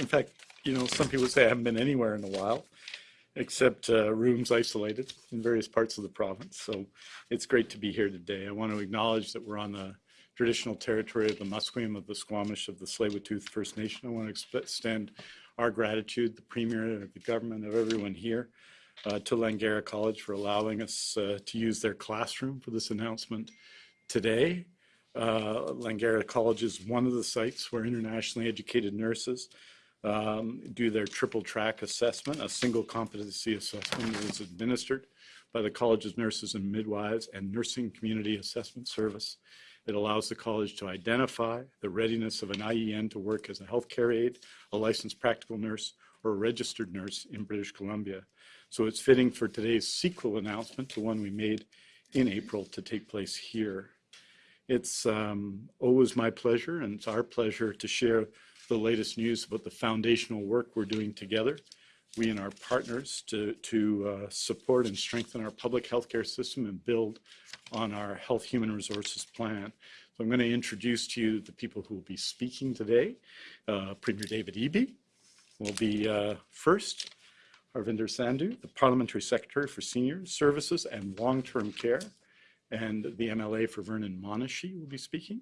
in fact, you know, some people say I haven't been anywhere in a while, except uh, rooms isolated in various parts of the province. So it's great to be here today. I want to acknowledge that we're on the traditional territory of the Musqueam, of the Squamish, of the Tsleil-Waututh First Nation. I want to extend our gratitude, the Premier, the government, of everyone here, uh, to Langara College for allowing us uh, to use their classroom for this announcement today. Uh, Langara College is one of the sites where internationally educated nurses um, do their triple track assessment. A single competency assessment is administered by the College's Nurses and Midwives and Nursing Community Assessment Service. It allows the college to identify the readiness of an IEN to work as a healthcare aide, a licensed practical nurse, or a registered nurse in British Columbia. So it's fitting for today's sequel announcement to one we made in April to take place here. It's um, always my pleasure and it's our pleasure to share the latest news about the foundational work we're doing together, we and our partners, to, to uh, support and strengthen our public healthcare system and build on our health human resources plan. So I'm going to introduce to you the people who will be speaking today. Uh, Premier David Eby will be uh, first. Harvinder Sandhu, the Parliamentary Secretary for Senior Services and Long-Term Care, and the MLA for Vernon Monashee will be speaking.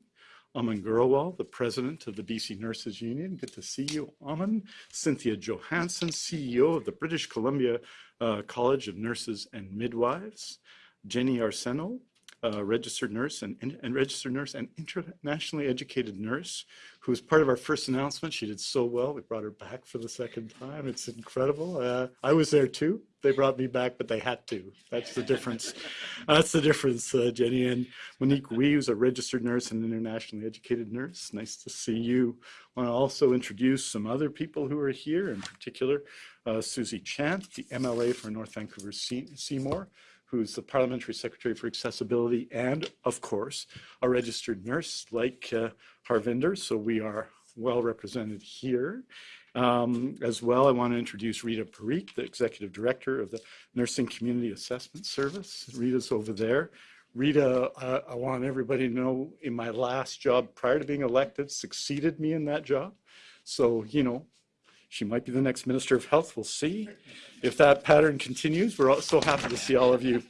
Aman Grewal, the President of the BC Nurses Union. Good to see you, Aman. Cynthia Johansen, CEO of the British Columbia uh, College of Nurses and Midwives. Jenny Arsenault, uh, registered nurse and, and, registered nurse and internationally educated nurse who was part of our first announcement. She did so well. We brought her back for the second time. It's incredible. Uh, I was there too. They brought me back, but they had to. That's the difference. That's the difference, uh, Jenny. And Monique Wee, who's a registered nurse and internationally educated nurse. Nice to see you. I want to also introduce some other people who are here, in particular, uh, Susie Chant, the MLA for North Vancouver Seymour, who's the Parliamentary Secretary for Accessibility and, of course, a registered nurse like uh, Harvinder. So we are well represented here. Um, as well, I want to introduce Rita Parikh, the Executive Director of the Nursing Community Assessment Service. Rita's over there. Rita, uh, I want everybody to know in my last job prior to being elected, succeeded me in that job. So, you know, she might be the next Minister of Health. We'll see. If that pattern continues, we're so happy to see all of you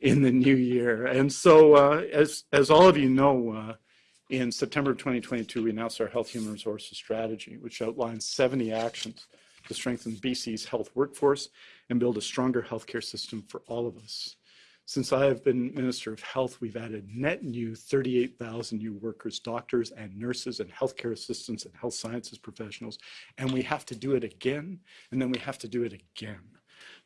in the new year. And so, uh, as, as all of you know, uh, in September of 2022, we announced our Health Human Resources Strategy, which outlines 70 actions to strengthen BC's health workforce and build a stronger healthcare system for all of us. Since I have been Minister of Health, we've added net new 38,000 new workers, doctors and nurses and healthcare assistants and health sciences professionals, and we have to do it again, and then we have to do it again.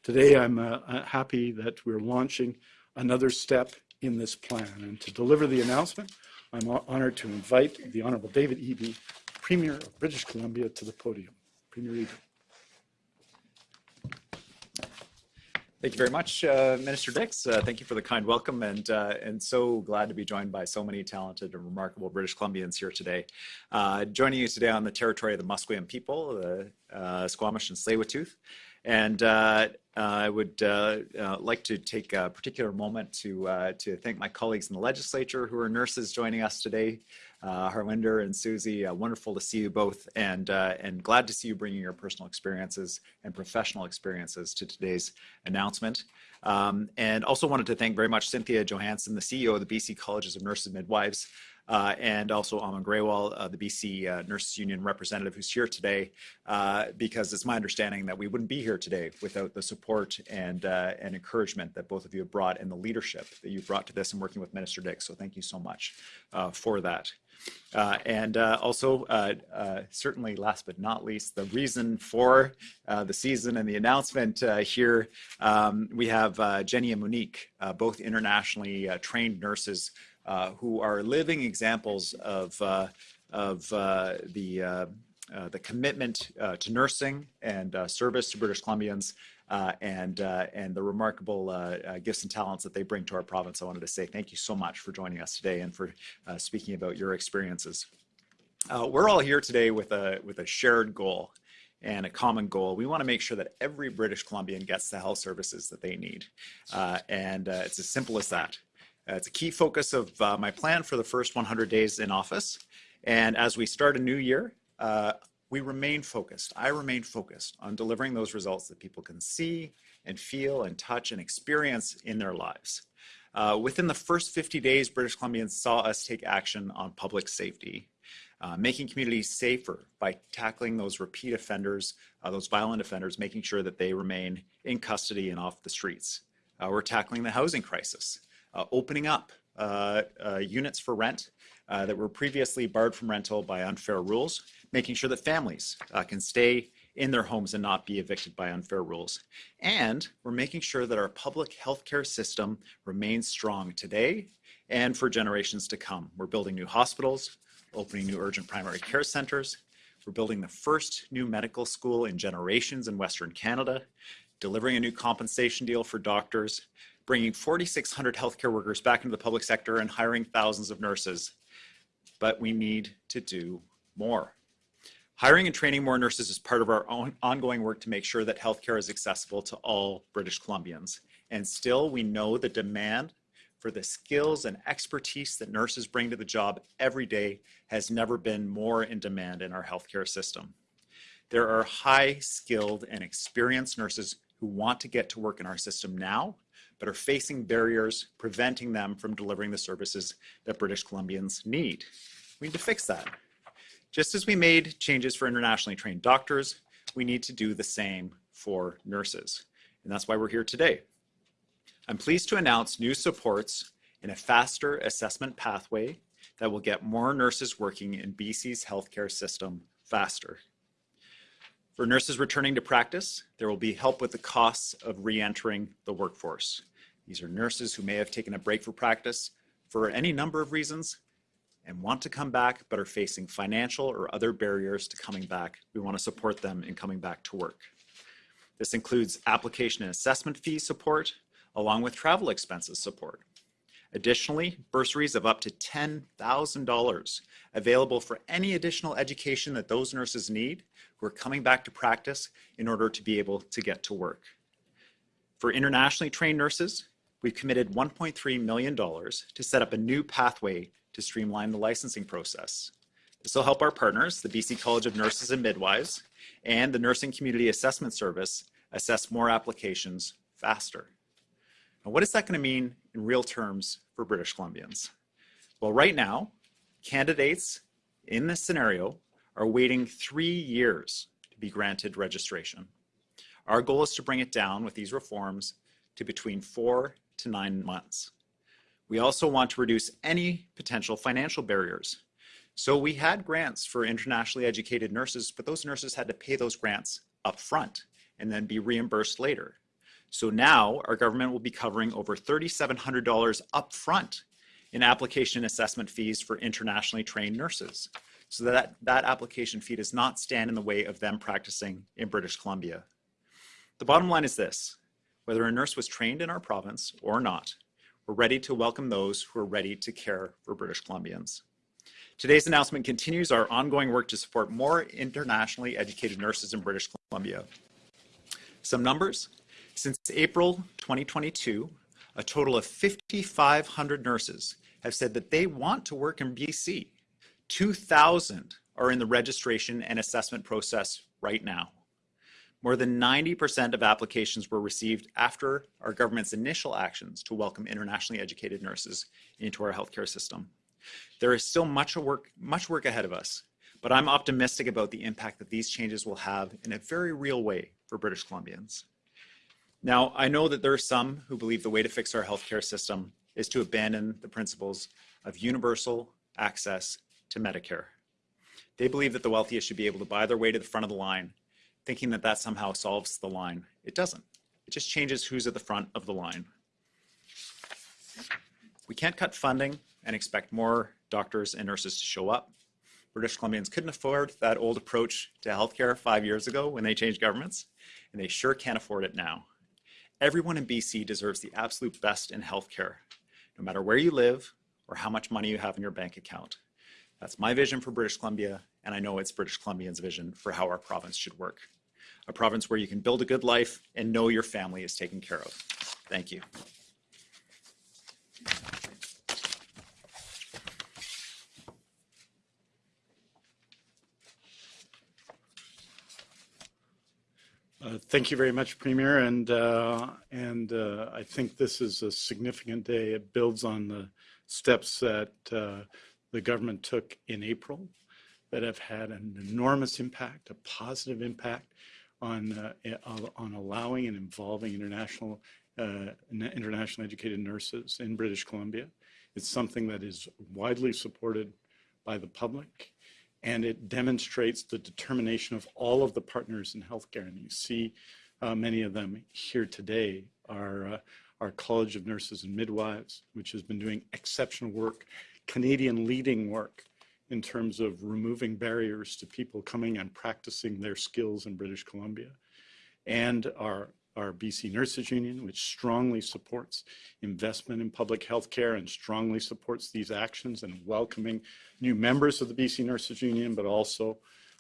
Today, I'm uh, uh happy that we're launching another step in this plan, and to deliver the announcement, I'm honored to invite the Honorable David Eby, Premier of British Columbia, to the podium. Premier Eby. Thank you very much, uh, Minister Dix. Uh, thank you for the kind welcome and uh, and so glad to be joined by so many talented and remarkable British Columbians here today. Uh, joining you today on the territory of the Musqueam people, the uh, Squamish and Tsleil-Waututh. And uh, I would like to take a particular moment to, to thank my colleagues in the legislature who are nurses joining us today uh, Harwinder and Susie, uh, wonderful to see you both and, uh, and glad to see you bringing your personal experiences and professional experiences to today's announcement. Um, and also wanted to thank very much Cynthia Johansen, the CEO of the BC Colleges of Nurses and Midwives, uh, and also Aman Grewal, uh, the BC uh, Nurses Union representative who's here today, uh, because it's my understanding that we wouldn't be here today without the support and, uh, and encouragement that both of you have brought and the leadership that you've brought to this and working with Minister Dix. So thank you so much for that. Uh, and uh, also, uh, certainly last but not least, the reason for the season and the announcement here, um, we have Jenny and Monique, both internationally trained nurses who are living examples of, of the, the commitment to nursing and service to British Columbians uh, and, uh, and the remarkable uh, uh, gifts and talents that they bring to our province. I wanted to say thank you so much for joining us today and for uh, speaking about your experiences. we're all here today with a, with a shared goal and a common goal. We want to make sure that every British Columbian gets the health services that they need. and it's as simple as that. It's a key focus of my plan for the first 100 days in office. And as we start a new year, we remain focused. I remain focused on delivering those results that people can see and feel and touch and experience in their lives. Uh, within the first 50 days, British Columbians saw us take action on public safety, uh, making communities safer by tackling those repeat offenders, uh, those violent offenders, making sure that they remain in custody and off the streets. Uh, we're tackling the housing crisis, uh, Uh, opening up uh, uh, units for rent uh, that were previously barred from rental by unfair rules, making sure that families can stay in their homes and not be evicted by unfair rules. And we're making sure that our public healthcare system remains strong today and for generations to come. We're building new hospitals, opening new urgent primary care centers. We're building the first new medical school in generations in Western Canada, delivering a new compensation deal for doctors, bringing 4,600 healthcare workers back into the public sector and hiring thousands of nurses. But we need to do more. Hiring and training more nurses is part of our own ongoing work to make sure that healthcare is accessible to all British Columbians. And still, we know the demand for the skills and expertise that nurses bring to the job every day has never been more in demand in our healthcare system. There are high skilled and experienced nurses who want to get to work in our system now, but are facing barriers preventing them from delivering the services that British Columbians need. We need to fix that. Just as we made changes for internationally trained doctors, we need to do the same for nurses. And that's why we're here today. I'm pleased to announce new supports in a faster assessment pathway that will get more nurses working in BC's healthcare system faster. For nurses returning to practice, there will be help with the costs of re-entering the workforce. These are nurses who may have taken a break for practice for any number of reasons, and want to come back but are facing financial or other barriers to coming back, we want to support them in coming back to work. This includes application and assessment fee support, along with travel expenses support. Additionally, bursaries of up to $10,000 available for any additional education that those nurses need who are coming back to practice in order to be able to get to work. For internationally trained nurses, we've committed $1.3 million to set up a new pathway to streamline the licensing process. This will help our partners, the BC College of Nurses and Midwives, and the Nursing Community Assessment Service assess more applications faster. Now, what is that going to mean in real terms for British Columbians? Well, right now, candidates in this scenario are waiting three years to be granted registration. Our goal is to bring it down with these reforms to between four to nine months. We also want to reduce any potential financial barriers. So we had grants for internationally educated nurses, but those nurses had to pay those grants up front and then be reimbursed later. So now our government will be covering over $3,700 upfront in application assessment fees for internationally trained nurses. So that that application fee does not stand in the way of them practicing in British Columbia. The bottom line is this, whether a nurse was trained in our province or not, we're ready to welcome those who are ready to care for British Columbians. Today's announcement continues our ongoing work to support more internationally educated nurses in British Columbia. Some numbers. Since April 2022, a total of 5,500 nurses have said that they want to work in BC. 2,000 are in the registration and assessment process right now. More than 90% of applications were received after our government's initial actions to welcome internationally educated nurses into our healthcare system. There is still much work, much work ahead of us, but I'm optimistic about the impact that these changes will have in a very real way for British Columbians. Now, I know that there are some who believe the way to fix our healthcare system is to abandon the principles of universal access to Medicare. They believe that the wealthiest should be able to buy their way to the front of the line thinking that that somehow solves the line. It doesn't. It just changes who's at the front of the line. We can't cut funding and expect more doctors and nurses to show up. British Columbians couldn't afford that old approach to healthcare five years ago when they changed governments, and they sure can't afford it now. Everyone in BC deserves the absolute best in healthcare, no matter where you live or how much money you have in your bank account. That's my vision for British Columbia, and I know it's British Columbians' vision for how our province should work a province where you can build a good life and know your family is taken care of. Thank you. Uh, Thank you very much, Premier, and, uh, and uh, I think this is a significant day. It builds on the steps that uh, the government took in April that have had an enormous impact, a positive impact on, uh, on allowing and involving international, uh, international educated nurses in British Columbia. It's something that is widely supported by the public and it demonstrates the determination of all of the partners in healthcare. And you see uh, many of them here today. are uh, our College of Nurses and Midwives, which has been doing exceptional work, Canadian leading work in terms of removing barriers to people coming and practicing their skills in British Columbia. And our our BC Nurses Union, which strongly supports investment in public health care and strongly supports these actions and welcoming new members of the BC Nurses Union, but also,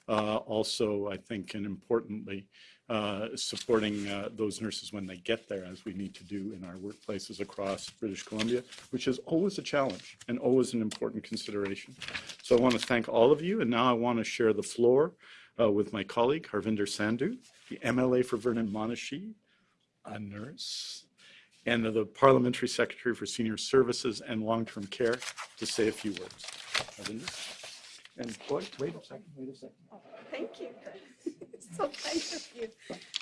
uh, also I think, and importantly, uh, supporting uh, those nurses when they get there, as we need to do in our workplaces across British Columbia, which is always a challenge and always an important consideration. So I want to thank all of you, and now I want to share the floor uh, with my colleague, Harvinder Sandhu, the MLA for Vernon Monashee, a nurse, and the Parliamentary Secretary for Senior Services and Long-Term Care to say a few words. Harvinder? And wait, wait a second, wait a second. Oh, Thank you. So kind of you.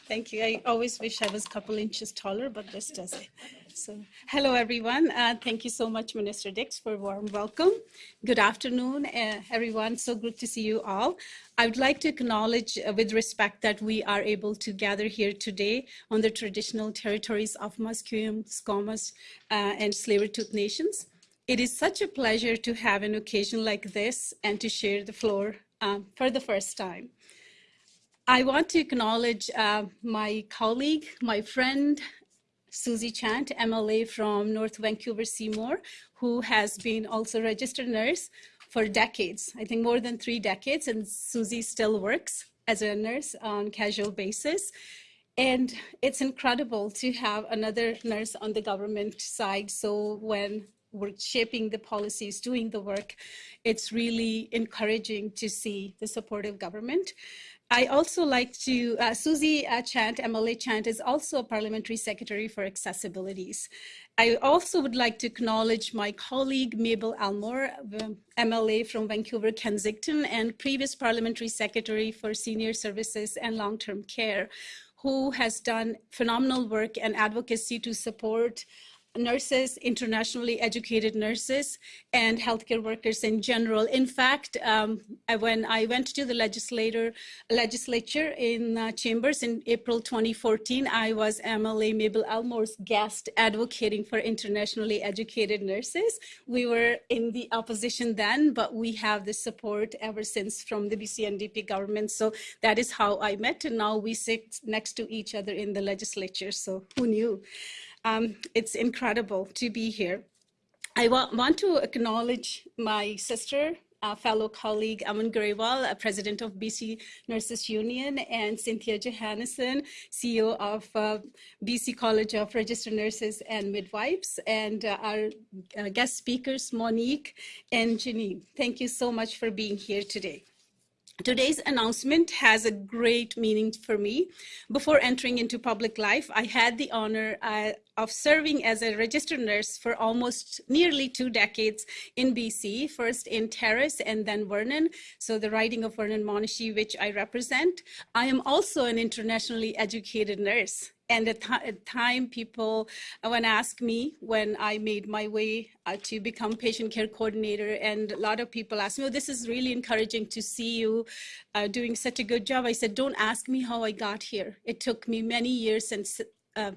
Thank you. I always wish I was a couple inches taller, but this does it. So, hello everyone. Uh, thank you so much, Minister Dix, for a warm welcome. Good afternoon, uh, everyone. So good to see you all. I would like to acknowledge uh, with respect that we are able to gather here today on the traditional territories of Musqueam, Squamish, uh, and Tsleil-Waututh nations. It is such a pleasure to have an occasion like this and to share the floor um, for the first time. I want to acknowledge uh, my colleague, my friend, Susie Chant, MLA from North Vancouver Seymour, who has been also registered nurse for decades, I think more than three decades, and Susie still works as a nurse on casual basis. And it's incredible to have another nurse on the government side. So when we're shaping the policies, doing the work, it's really encouraging to see the supportive government. I also like to, uh, Susie uh, Chant, MLA Chant, is also a parliamentary secretary for accessibilities. I also would like to acknowledge my colleague Mabel Elmore, MLA from Vancouver, Kensington, and previous parliamentary secretary for senior services and long-term care, who has done phenomenal work and advocacy to support nurses, internationally educated nurses, and healthcare workers in general. In fact, um, I, when I went to the legislator, legislature in uh, chambers in April 2014, I was MLA Mabel Elmore's guest advocating for internationally educated nurses. We were in the opposition then, but we have the support ever since from the BC NDP government. So that is how I met, and now we sit next to each other in the legislature. So who knew? Um, it's incredible to be here. I wa want to acknowledge my sister, uh, fellow colleague Aman Grewal, uh, president of BC Nurses Union, and Cynthia Johannesson, CEO of uh, BC College of Registered Nurses and Midwives, and uh, our uh, guest speakers, Monique and Janine. Thank you so much for being here today. Today's announcement has a great meaning for me. Before entering into public life, I had the honor uh, of serving as a registered nurse for almost nearly two decades in BC, first in Terrace and then Vernon, so the riding of Vernon Monashee, which I represent. I am also an internationally educated nurse. And at time people uh, when ask me when i made my way uh, to become patient care coordinator and a lot of people ask me oh this is really encouraging to see you uh, doing such a good job. I said don't ask me how i got here. It took me many years and uh,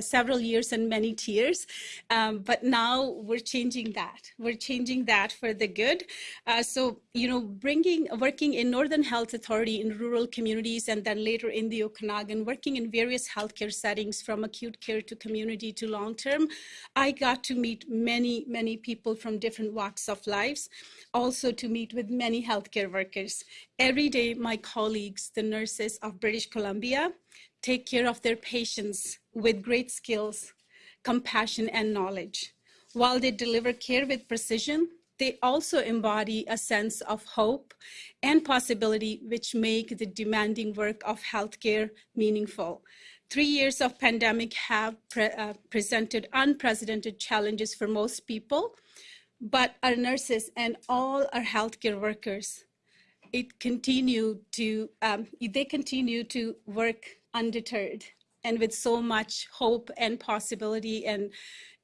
several years and many tears. Um, but now we're changing that. We're changing that for the good. Uh, so, you know, bringing, working in Northern Health Authority in rural communities and then later in the Okanagan, working in various healthcare settings from acute care to community to long-term, I got to meet many, many people from different walks of lives, also to meet with many healthcare workers. Every day, my colleagues, the nurses of British Columbia, take care of their patients with great skills, compassion, and knowledge. While they deliver care with precision, they also embody a sense of hope and possibility, which make the demanding work of healthcare meaningful. Three years of pandemic have pre uh, presented unprecedented challenges for most people, but our nurses and all our healthcare workers, it continue to, um, they continue to work undeterred and with so much hope and possibility and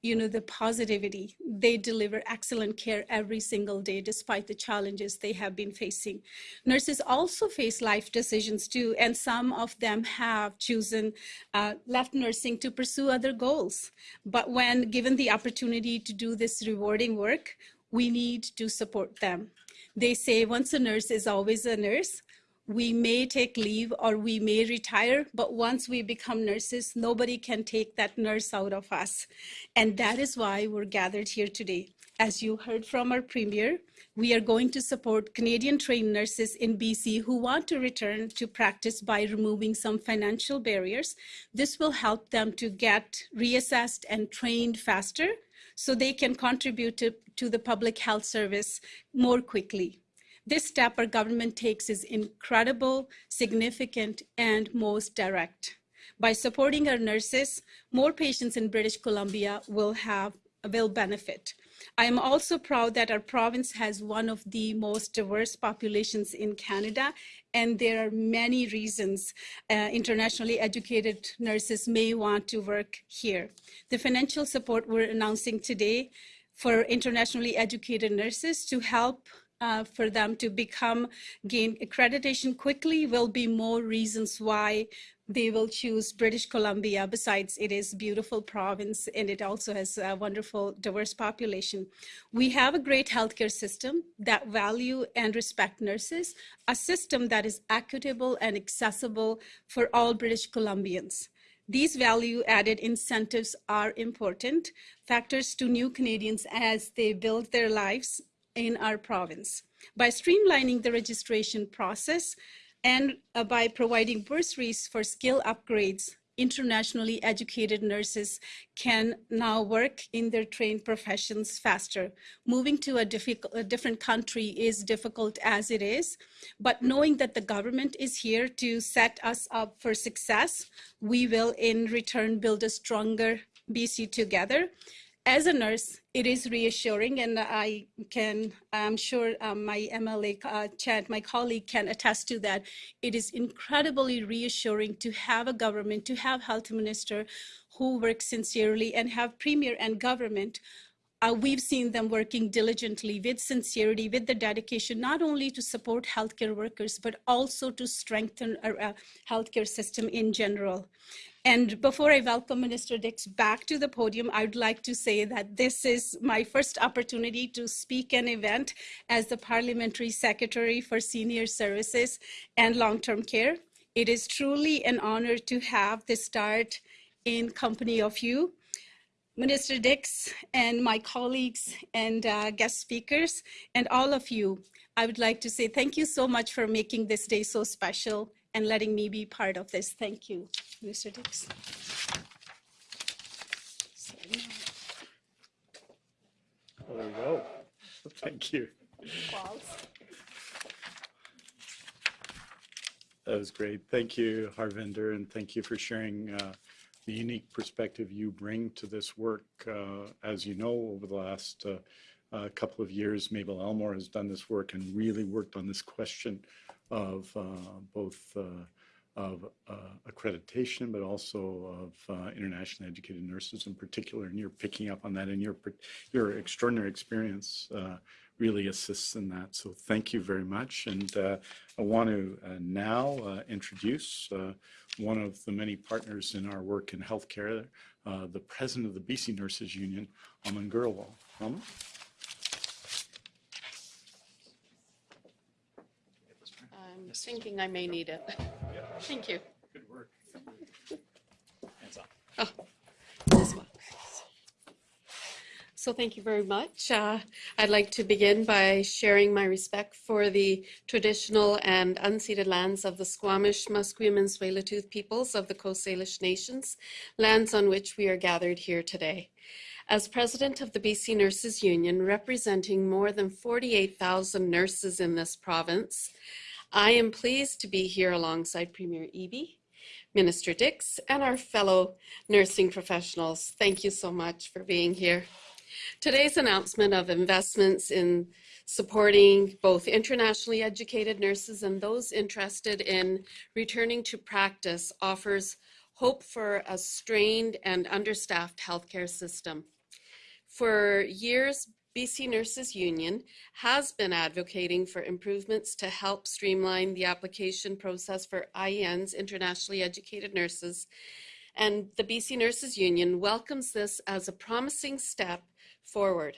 you know the positivity they deliver excellent care every single day despite the challenges they have been facing. Nurses also face life decisions too and some of them have chosen uh, left nursing to pursue other goals. But when given the opportunity to do this rewarding work we need to support them. They say once a nurse is always a nurse we may take leave or we may retire, but once we become nurses, nobody can take that nurse out of us. And that is why we're gathered here today. As you heard from our premier, we are going to support Canadian trained nurses in BC who want to return to practice by removing some financial barriers. This will help them to get reassessed and trained faster so they can contribute to, to the public health service more quickly. This step our government takes is incredible, significant, and most direct. By supporting our nurses, more patients in British Columbia will have will benefit. I am also proud that our province has one of the most diverse populations in Canada, and there are many reasons uh, internationally educated nurses may want to work here. The financial support we're announcing today for internationally educated nurses to help uh, for them to become gain accreditation quickly will be more reasons why they will choose British Columbia. Besides, it is beautiful province and it also has a wonderful diverse population. We have a great healthcare system that value and respect nurses, a system that is equitable and accessible for all British Columbians. These value added incentives are important factors to new Canadians as they build their lives in our province. By streamlining the registration process and uh, by providing bursaries for skill upgrades, internationally educated nurses can now work in their trained professions faster. Moving to a, a, different country is difficult as it is, but knowing that the government is here to set us up for success, we will in return build a stronger BC together as a nurse, it is reassuring, and I can, I'm sure um, my MLA uh, my colleague, can attest to that. It is incredibly reassuring to have a government, to have health minister who works sincerely and have premier and government uh, we've seen them working diligently with sincerity, with the dedication, not only to support healthcare workers, but also to strengthen our uh, healthcare system in general. And before I welcome Minister Dix back to the podium, I would like to say that this is my first opportunity to speak an event as the Parliamentary Secretary for Senior Services and Long-Term Care. It is truly an honor to have this start in company of you. Minister Dix and my colleagues and uh, guest speakers and all of you, I would like to say thank you so much for making this day so special and letting me be part of this. Thank you, Mr. Dix. Well, there we go. Thank you. That was great. Thank you, Harvinder, and thank you for sharing uh, the unique perspective you bring to this work. Uh, as you know, over the last uh, uh couple of years, Mabel Elmore has done this work and really worked on this question of uh, both uh, of uh, accreditation, but also of uh, internationally educated nurses in particular. And you're picking up on that, and your your extraordinary experience uh, really assists in that. So thank you very much. And uh, I want to now introduce one of the many partners in our work in healthcare, the president of the BC Nurses Union, Aman Grewal. I'm thinking I may need it. Thank you. Good work. Hands up. Oh, this one. So thank you very much. Uh, I'd like to begin by sharing my respect for the traditional and unceded lands of the Squamish, Musqueam, and Tsleil-Waututh peoples of the Coast Salish nations, lands on which we are gathered here today. As president of the BC Nurses Union, representing more than 48,000 nurses in this province, I am pleased to be here alongside Premier Eby, Minister Dix, and our fellow nursing professionals. Thank you so much for being here. Today's announcement of investments in supporting both internationally educated nurses and those interested in returning to practice offers hope for a strained and understaffed healthcare system. For years, BC Nurses Union has been advocating for improvements to help streamline the application process for IEN's internationally educated nurses. And the BC Nurses Union welcomes this as a promising step forward.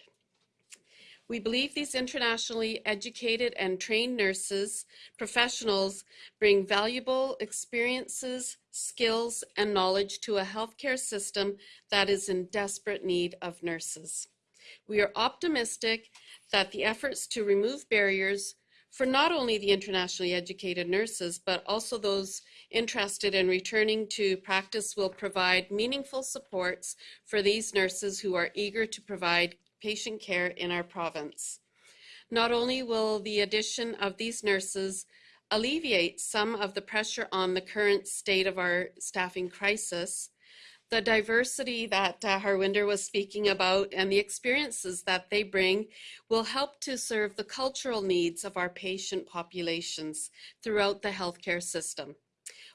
We believe these internationally educated and trained nurses, professionals, bring valuable experiences, skills, and knowledge to a healthcare system that is in desperate need of nurses. We are optimistic that the efforts to remove barriers for not only the internationally educated nurses, but also those interested in returning to practice will provide meaningful supports for these nurses who are eager to provide patient care in our province. Not only will the addition of these nurses alleviate some of the pressure on the current state of our staffing crisis, the diversity that uh, Harwinder was speaking about and the experiences that they bring will help to serve the cultural needs of our patient populations throughout the healthcare system.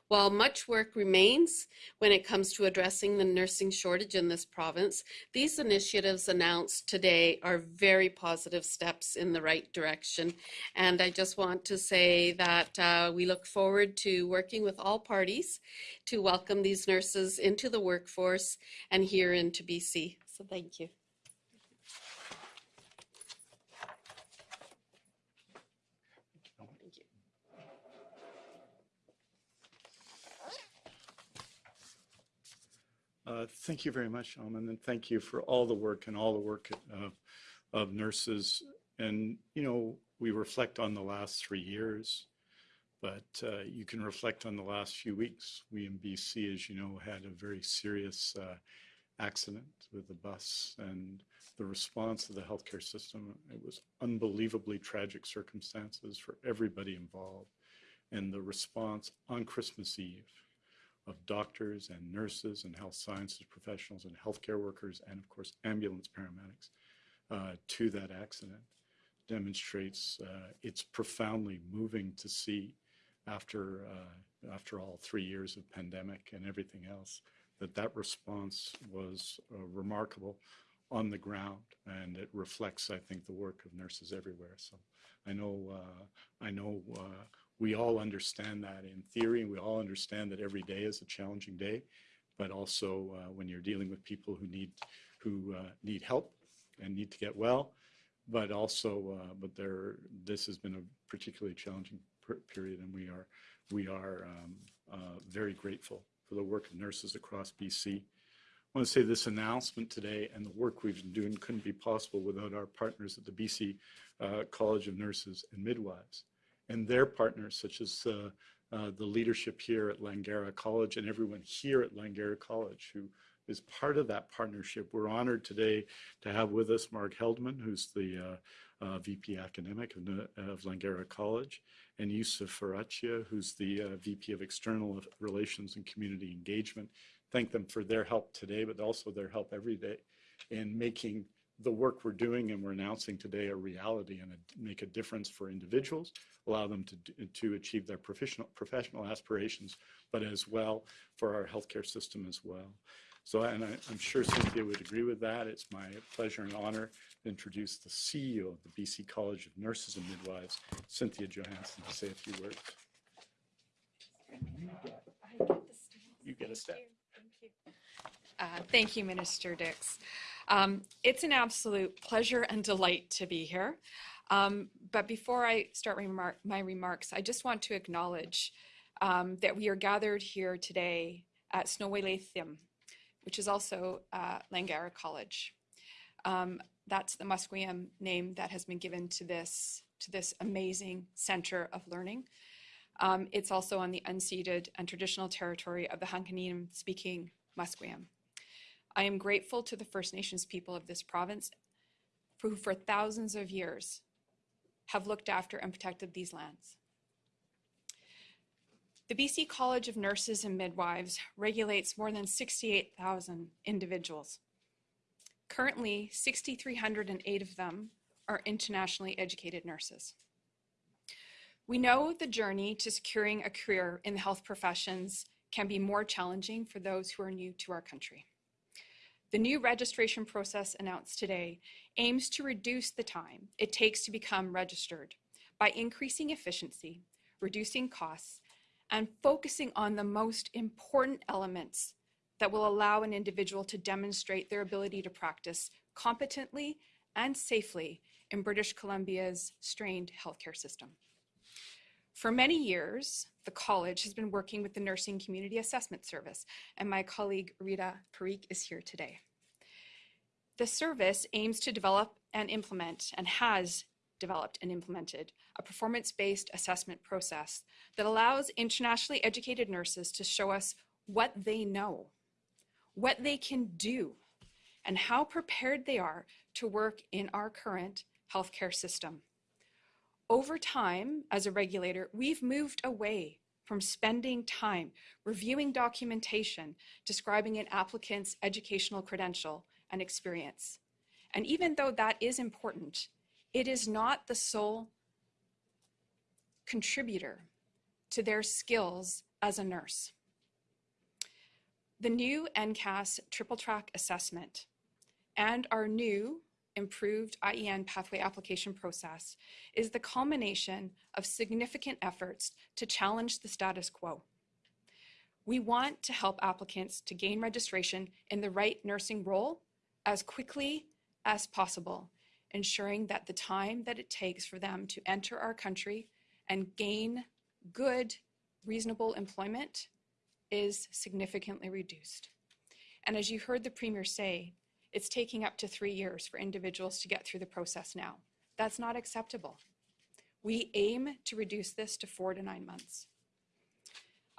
While much work remains when it comes to addressing the nursing shortage in this province, these initiatives announced today are very positive steps in the right direction. And I just want to say that uh, we look forward to working with all parties to welcome these nurses into the workforce and here into BC. So thank you. Uh, Thank you very much, Alman, and thank you for all the work and all the work of, of nurses. And, you know, we reflect on the last three years, but uh, you can reflect on the last few weeks. We in BC, as you know, had a very serious uh, accident with a bus and the response of the healthcare system. It was unbelievably tragic circumstances for everybody involved. And the response on Christmas Eve of doctors and nurses and health sciences professionals and healthcare workers and of course ambulance paramedics uh, to that accident demonstrates uh, it's profoundly moving to see after uh, after all three years of pandemic and everything else that that response was uh, remarkable on the ground and it reflects I think the work of nurses everywhere. So I know uh, I know uh, we all understand that in theory, we all understand that every day is a challenging day, but also uh, when you're dealing with people who need who uh, need help and need to get well, but also uh, but there this has been a particularly challenging period, and we are we are um, uh, very grateful for the work of nurses across BC. I want to say this announcement today and the work we've been doing couldn't be possible without our partners at the BC uh, College of Nurses and Midwives and their partners, such as uh, uh, the leadership here at Langara College and everyone here at Langara College who is part of that partnership. We're honored today to have with us Mark Heldman, who's the uh, uh VP Academic of, of Langara College, and Yusuf Farachia, who's the uh, VP of External Relations and Community Engagement. Thank them for their help today, but also their help every day in making the work we're doing and we're announcing today a reality and a, make a difference for individuals, allow them to, to achieve their professional, professional aspirations, but as well for our healthcare system as well. So, and I, am sure Cynthia would agree with that. It's my pleasure and honor to introduce the CEO of the BC College of Nurses and Midwives, Cynthia Johansen, to say a few words. You get a step. Uh, thank you, Minister Dix. Um, it's an absolute pleasure and delight to be here. Um, but before I start my remarks, I just want to acknowledge um, that we are gathered here today at Snoway which is also uh, Langara College. Um, that's the Musqueam name that has been given to this, to this amazing center of learning. Um, it's also on the unceded and traditional territory of the Hunkaminam speaking Musqueam. I am grateful to the First Nations people of this province who for thousands of years have looked after and protected these lands. The BC College of Nurses and Midwives regulates more than 68,000 individuals. Currently, 6,308 of them are internationally educated nurses. We know the journey to securing a career in the health professions can be more challenging for those who are new to our country. The new registration process announced today aims to reduce the time it takes to become registered by increasing efficiency, reducing costs, and focusing on the most important elements that will allow an individual to demonstrate their ability to practice competently and safely in British Columbia's strained healthcare system. For many years, the college has been working with the Nursing Community Assessment Service, and my colleague Rita Parikh is here today. The service aims to develop and implement, and has developed and implemented, a performance-based assessment process that allows internationally educated nurses to show us what they know, what they can do, and how prepared they are to work in our current healthcare system. Over time, as a regulator, we've moved away from spending time reviewing documentation describing an applicant's educational credential and experience. And even though that is important, it is not the sole contributor to their skills as a nurse. The new NCAS triple track assessment and our new improved IEN pathway application process is the culmination of significant efforts to challenge the status quo. We want to help applicants to gain registration in the right nursing role as quickly as possible, ensuring that the time that it takes for them to enter our country and gain good, reasonable employment is significantly reduced. And as you heard the Premier say, it's taking up to three years for individuals to get through the process now. That's not acceptable. We aim to reduce this to four to nine months.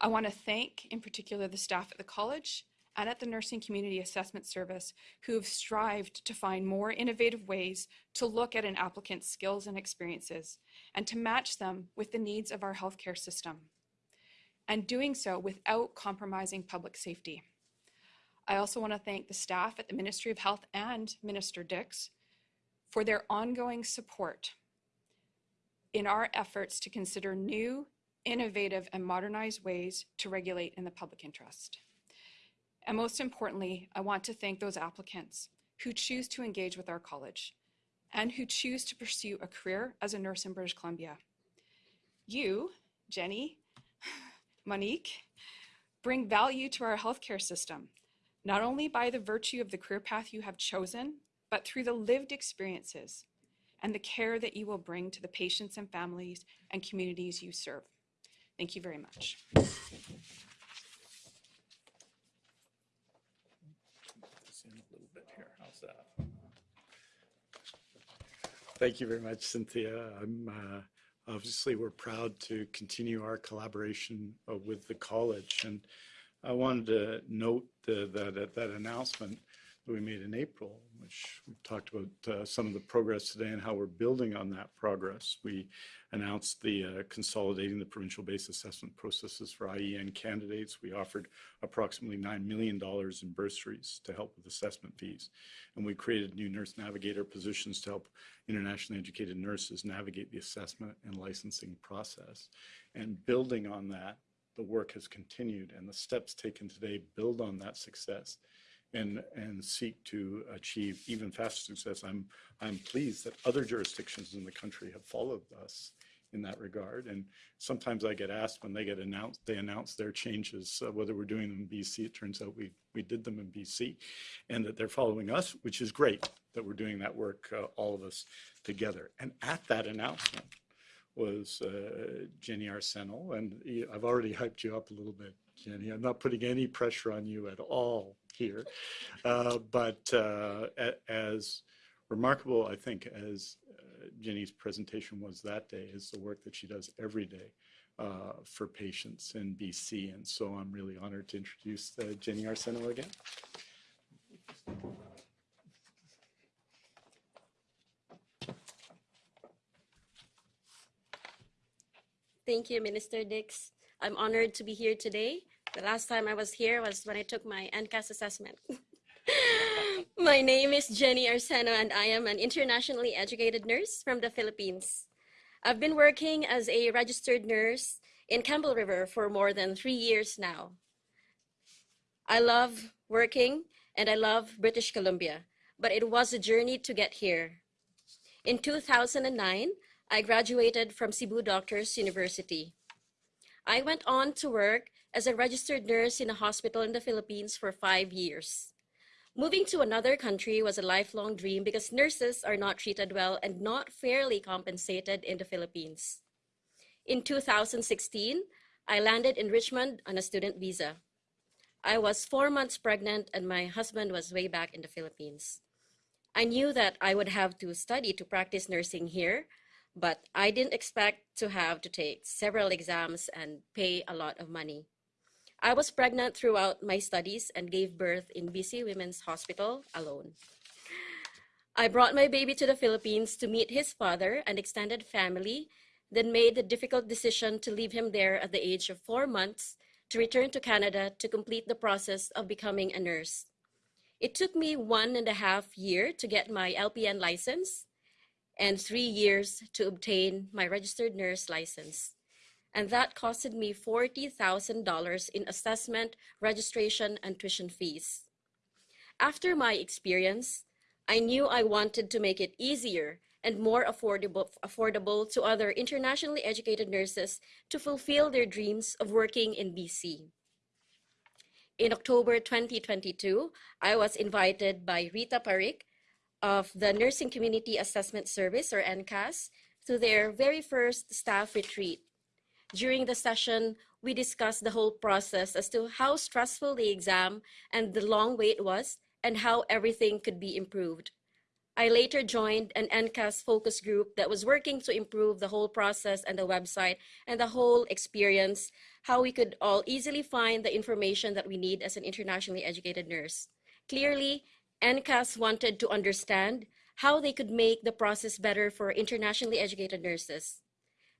I want to thank, in particular, the staff at the college and at the Nursing Community Assessment Service who have strived to find more innovative ways to look at an applicant's skills and experiences and to match them with the needs of our healthcare system, and doing so without compromising public safety. I also want to thank the staff at the Ministry of Health and Minister Dix for their ongoing support in our efforts to consider new, innovative, and modernized ways to regulate in the public interest. And most importantly, I want to thank those applicants who choose to engage with our college and who choose to pursue a career as a nurse in British Columbia. You, Jenny, Monique, bring value to our healthcare system not only by the virtue of the career path you have chosen, but through the lived experiences and the care that you will bring to the patients and families and communities you serve. Thank you very much. Thank you very much, Cynthia. I'm uh, obviously we're proud to continue our collaboration uh, with the college, and I wanted to note the, that at that announcement that we made in April, which we talked about uh, some of the progress today and how we're building on that progress. We announced the uh, consolidating the provincial-based assessment processes for IEN candidates. We offered approximately $9 million in bursaries to help with assessment fees. And we created new nurse navigator positions to help internationally educated nurses navigate the assessment and licensing process. And building on that, the work has continued and the steps taken today build on that success and and seek to achieve even faster success. I'm I'm pleased that other jurisdictions in the country have followed us in that regard. And sometimes I get asked when they get announced, they announce their changes, uh, whether we're doing them in BC. It turns out we we did them in BC, and that they're following us, which is great that we're doing that work, uh, all of us together. And at that announcement was uh, Jenny Arsenal, and I've already hyped you up a little bit, Jenny. I'm not putting any pressure on you at all here, uh, but uh, as remarkable, I think, as uh, Jenny's presentation was that day, is the work that she does every day uh, for patients in BC, and so I'm really honored to introduce uh, Jenny Arsenal again. Thank you, Minister Dix. I'm honored to be here today. The last time I was here was when I took my NCAS assessment. my name is Jenny Arseno, and I am an internationally educated nurse from the Philippines. I've been working as a registered nurse in Campbell River for more than three years now. I love working and I love British Columbia, but it was a journey to get here. In 2009, I graduated from Cebu Doctors University. I went on to work as a registered nurse in a hospital in the Philippines for five years. Moving to another country was a lifelong dream because nurses are not treated well and not fairly compensated in the Philippines. In 2016, I landed in Richmond on a student visa. I was four months pregnant and my husband was way back in the Philippines. I knew that I would have to study to practice nursing here, but I didn't expect to have to take several exams and pay a lot of money. I was pregnant throughout my studies and gave birth in BC Women's Hospital alone. I brought my baby to the Philippines to meet his father and extended family, then made the difficult decision to leave him there at the age of four months to return to Canada to complete the process of becoming a nurse. It took me one and a half year to get my LPN license and three years to obtain my registered nurse license. And that costed me $40,000 in assessment, registration, and tuition fees. After my experience, I knew I wanted to make it easier and more affordable, affordable to other internationally educated nurses to fulfill their dreams of working in BC. In October 2022, I was invited by Rita Parik of the Nursing Community Assessment Service, or NCAS, to their very first staff retreat. During the session, we discussed the whole process as to how stressful the exam and the long wait was and how everything could be improved. I later joined an NCAS focus group that was working to improve the whole process and the website and the whole experience, how we could all easily find the information that we need as an internationally educated nurse. Clearly, NCAS wanted to understand how they could make the process better for internationally educated nurses.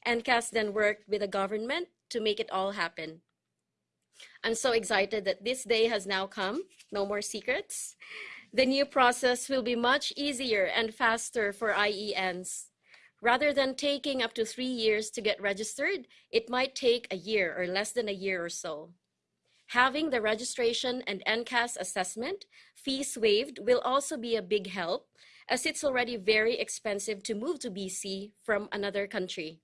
NCAS then worked with the government to make it all happen. I'm so excited that this day has now come, no more secrets. The new process will be much easier and faster for IENs. Rather than taking up to three years to get registered, it might take a year or less than a year or so. Having the registration and NCAS assessment fees waived will also be a big help as it's already very expensive to move to BC from another country.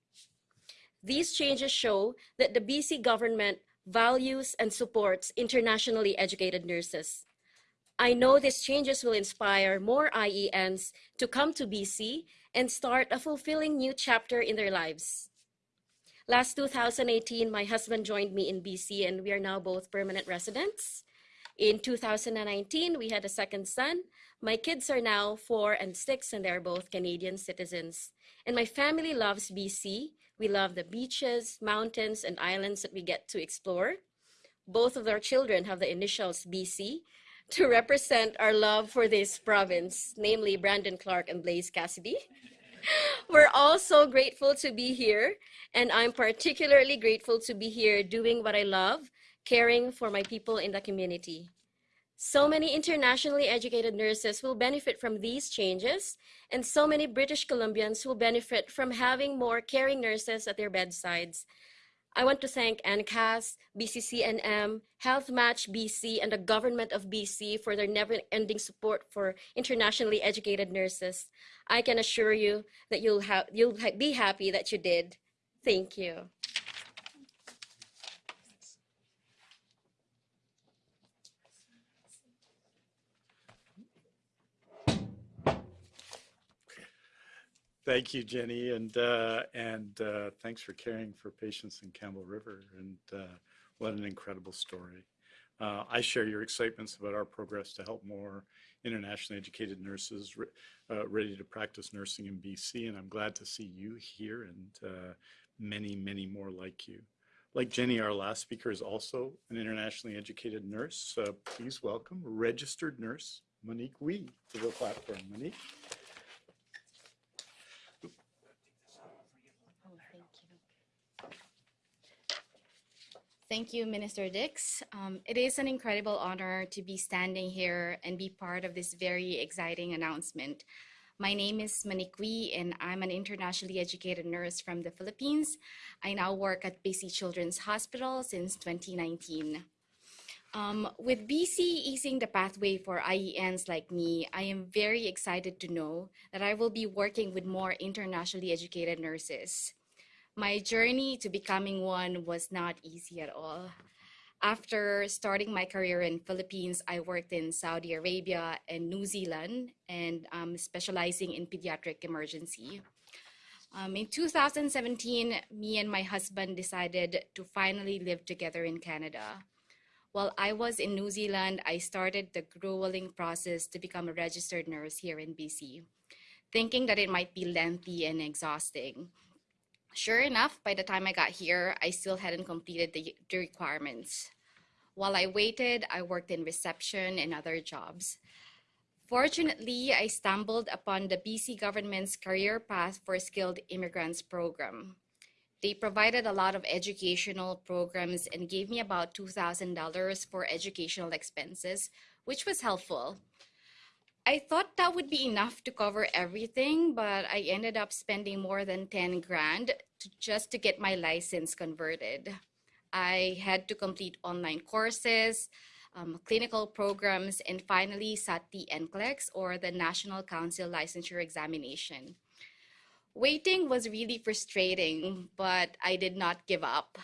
These changes show that the BC government values and supports internationally educated nurses. I know these changes will inspire more IENs to come to BC and start a fulfilling new chapter in their lives. Last 2018, my husband joined me in BC and we are now both permanent residents. In 2019, we had a second son. My kids are now four and six and they're both Canadian citizens. And my family loves BC. We love the beaches, mountains, and islands that we get to explore. Both of our children have the initials BC to represent our love for this province, namely Brandon Clark and Blaze Cassidy. We're all so grateful to be here, and I'm particularly grateful to be here doing what I love, caring for my people in the community. So many internationally educated nurses will benefit from these changes, and so many British Columbians will benefit from having more caring nurses at their bedsides. I want to thank NCAS, BCCNM, Health Match BC, and the government of BC for their never-ending support for internationally educated nurses. I can assure you that you'll, have, you'll be happy that you did. Thank you. Thank you, Jenny, and uh, and uh, thanks for caring for patients in Campbell River. And uh, what an incredible story. Uh, I share your excitements about our progress to help more internationally educated nurses re uh, ready to practice nursing in BC. And I'm glad to see you here and uh, many, many more like you. Like Jenny, our last speaker is also an internationally educated nurse. please welcome registered nurse Monique Wee to the platform. Monique? Thank you, Minister Dix. Um, it is an incredible honor to be standing here and be part of this very exciting announcement. My name is Wee, and I'm an internationally educated nurse from the Philippines. I now work at BC Children's Hospital since 2019. Um, with BC easing the pathway for IENs like me, I am very excited to know that I will be working with more internationally educated nurses. My journey to becoming one was not easy at all. After starting my career in Philippines, I worked in Saudi Arabia and New Zealand and um, specializing in pediatric emergency. Um, in 2017, me and my husband decided to finally live together in Canada. While I was in New Zealand, I started the grueling process to become a registered nurse here in BC, thinking that it might be lengthy and exhausting. Sure enough, by the time I got here, I still hadn't completed the, the requirements. While I waited, I worked in reception and other jobs. Fortunately, I stumbled upon the BC government's Career Path for Skilled Immigrants program. They provided a lot of educational programs and gave me about $2,000 for educational expenses, which was helpful. I thought that would be enough to cover everything, but I ended up spending more than 10 grand to, just to get my license converted. I had to complete online courses, um, clinical programs, and finally sat the NCLEX or the National Council Licensure Examination. Waiting was really frustrating, but I did not give up.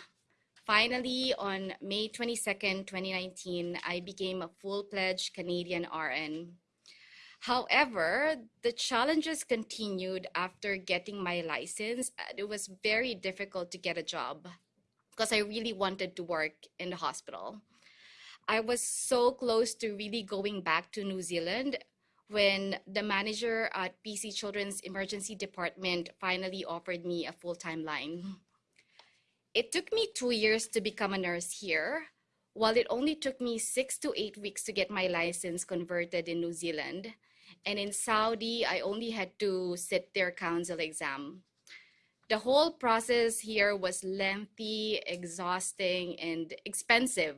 Finally, on May 22nd, 2019, I became a full-fledged Canadian RN. However, the challenges continued after getting my license. It was very difficult to get a job because I really wanted to work in the hospital. I was so close to really going back to New Zealand when the manager at BC Children's Emergency Department finally offered me a full-time line. It took me two years to become a nurse here, while it only took me six to eight weeks to get my license converted in New Zealand. And in Saudi, I only had to sit their council exam. The whole process here was lengthy, exhausting, and expensive.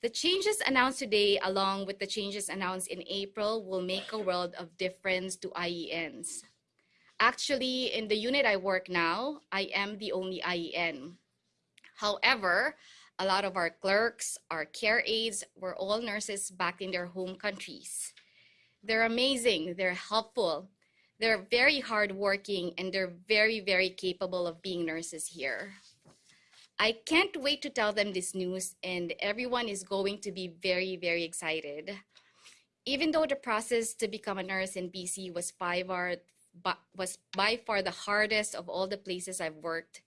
The changes announced today, along with the changes announced in April, will make a world of difference to IENs. Actually, in the unit I work now, I am the only IEN. However, a lot of our clerks, our care aides were all nurses back in their home countries. They're amazing, they're helpful, they're very hardworking, and they're very, very capable of being nurses here. I can't wait to tell them this news, and everyone is going to be very, very excited. Even though the process to become a nurse in BC was by far, was by far the hardest of all the places I've worked,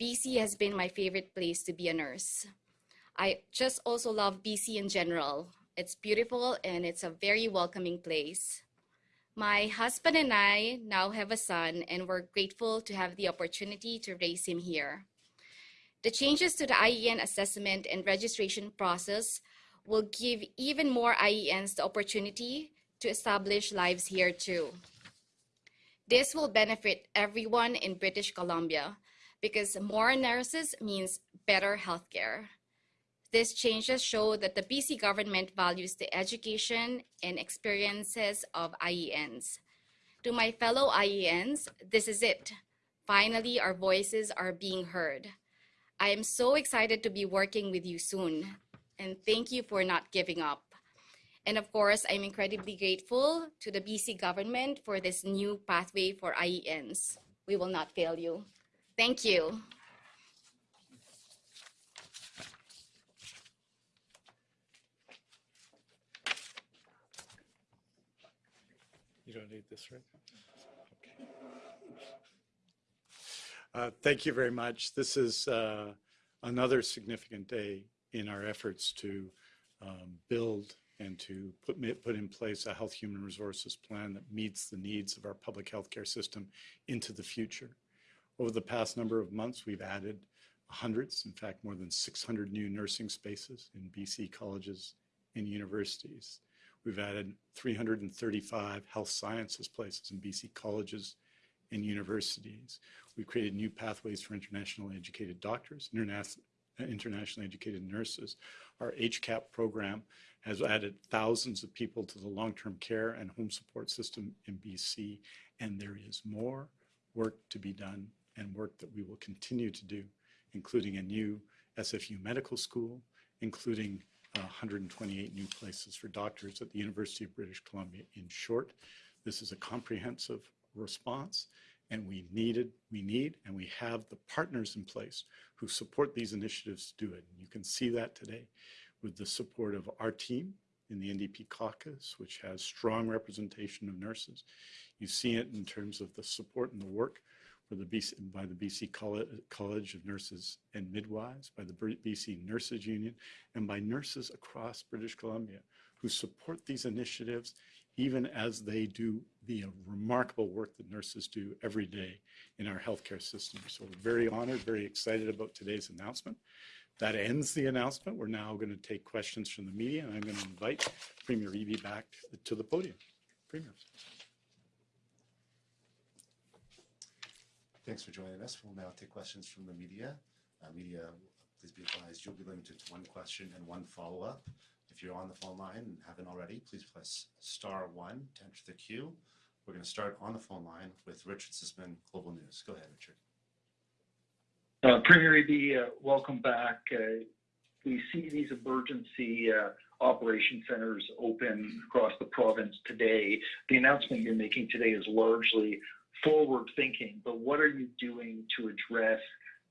BC has been my favorite place to be a nurse. I just also love BC in general. It's beautiful and it's a very welcoming place. My husband and I now have a son and we're grateful to have the opportunity to raise him here. The changes to the IEN assessment and registration process will give even more IENs the opportunity to establish lives here too. This will benefit everyone in British Columbia because more nurses means better healthcare. These changes show that the BC government values the education and experiences of IENs. To my fellow IENs, this is it. Finally, our voices are being heard. I am so excited to be working with you soon, and thank you for not giving up. And of course, I'm incredibly grateful to the BC government for this new pathway for IENs. We will not fail you. Thank you. Don't need this, right? Okay. Uh, Thank you very much. This is uh, another significant day in our efforts to um, build and to put, put in place a health human resources plan that meets the needs of our public healthcare system into the future. Over the past number of months, we've added hundreds, in fact, more than 600 new nursing spaces in BC colleges and universities. We've added 335 health sciences places in BC colleges and universities. We've created new pathways for internationally educated doctors, interna- internationally educated nurses. Our HCAP program has added thousands of people to the long-term care and home support system in BC, and there is more work to be done and work that we will continue to do, including a new SFU medical school, including uh, 128 new places for doctors at the University of British Columbia. In short, this is a comprehensive response and we needed, we need, and we have the partners in place who support these initiatives to do it. And you can see that today with the support of our team in the NDP caucus, which has strong representation of nurses. You see it in terms of the support and the work for the BC, by the BC College of Nurses and Midwives, by the BC Nurses Union, and by nurses across British Columbia who support these initiatives even as they do the remarkable work that nurses do every day in our healthcare system. So we're very honored, very excited about today's announcement. That ends the announcement. We're now going to take questions from the media, and I'm going to invite Premier Eby back to the podium. Premier. Thanks for joining us. We'll now take questions from the media. Uh, media, please be advised you'll be limited to one question and one follow-up. If you're on the phone line and haven't already, please press star one to enter the queue. We're going to start on the phone line with Richard Zussman, Global News. Go ahead, Richard. Uh, Premier Eby, uh, welcome back. We see these emergency operation centers open across the province today. The announcement you're making today is largely forward thinking, but what are you doing to address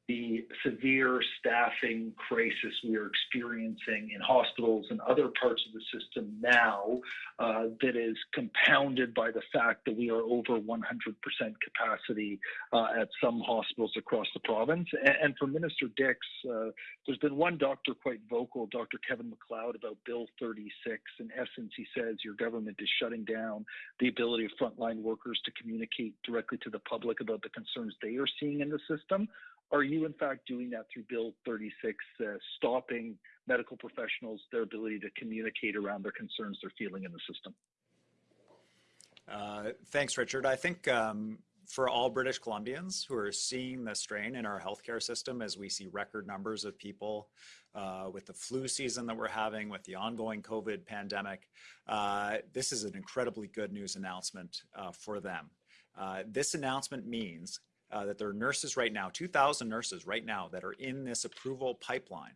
the severe staffing crisis we are experiencing in hospitals and other parts of the system now uh, that is compounded by the fact that we are over 100% capacity uh, at some hospitals across the province. And, and for Minister Dix, uh, there's been one doctor quite vocal, Dr. Kevin McLeod, about Bill 36. In essence, he says your government is shutting down the ability of frontline workers to communicate directly to the public about the concerns they are seeing in the system. Are you, in fact, doing that through Bill 36, uh, stopping medical professionals their ability to communicate around their concerns they're feeling in the system? Uh, thanks, Richard. I think um, for all British Columbians who are seeing the strain in our healthcare system as we see record numbers of people uh, with the flu season that we're having, with the ongoing COVID pandemic, uh, this is an incredibly good news announcement uh, for them. Uh, this announcement means uh, that there are nurses right now, 2,000 nurses right now that are in this approval pipeline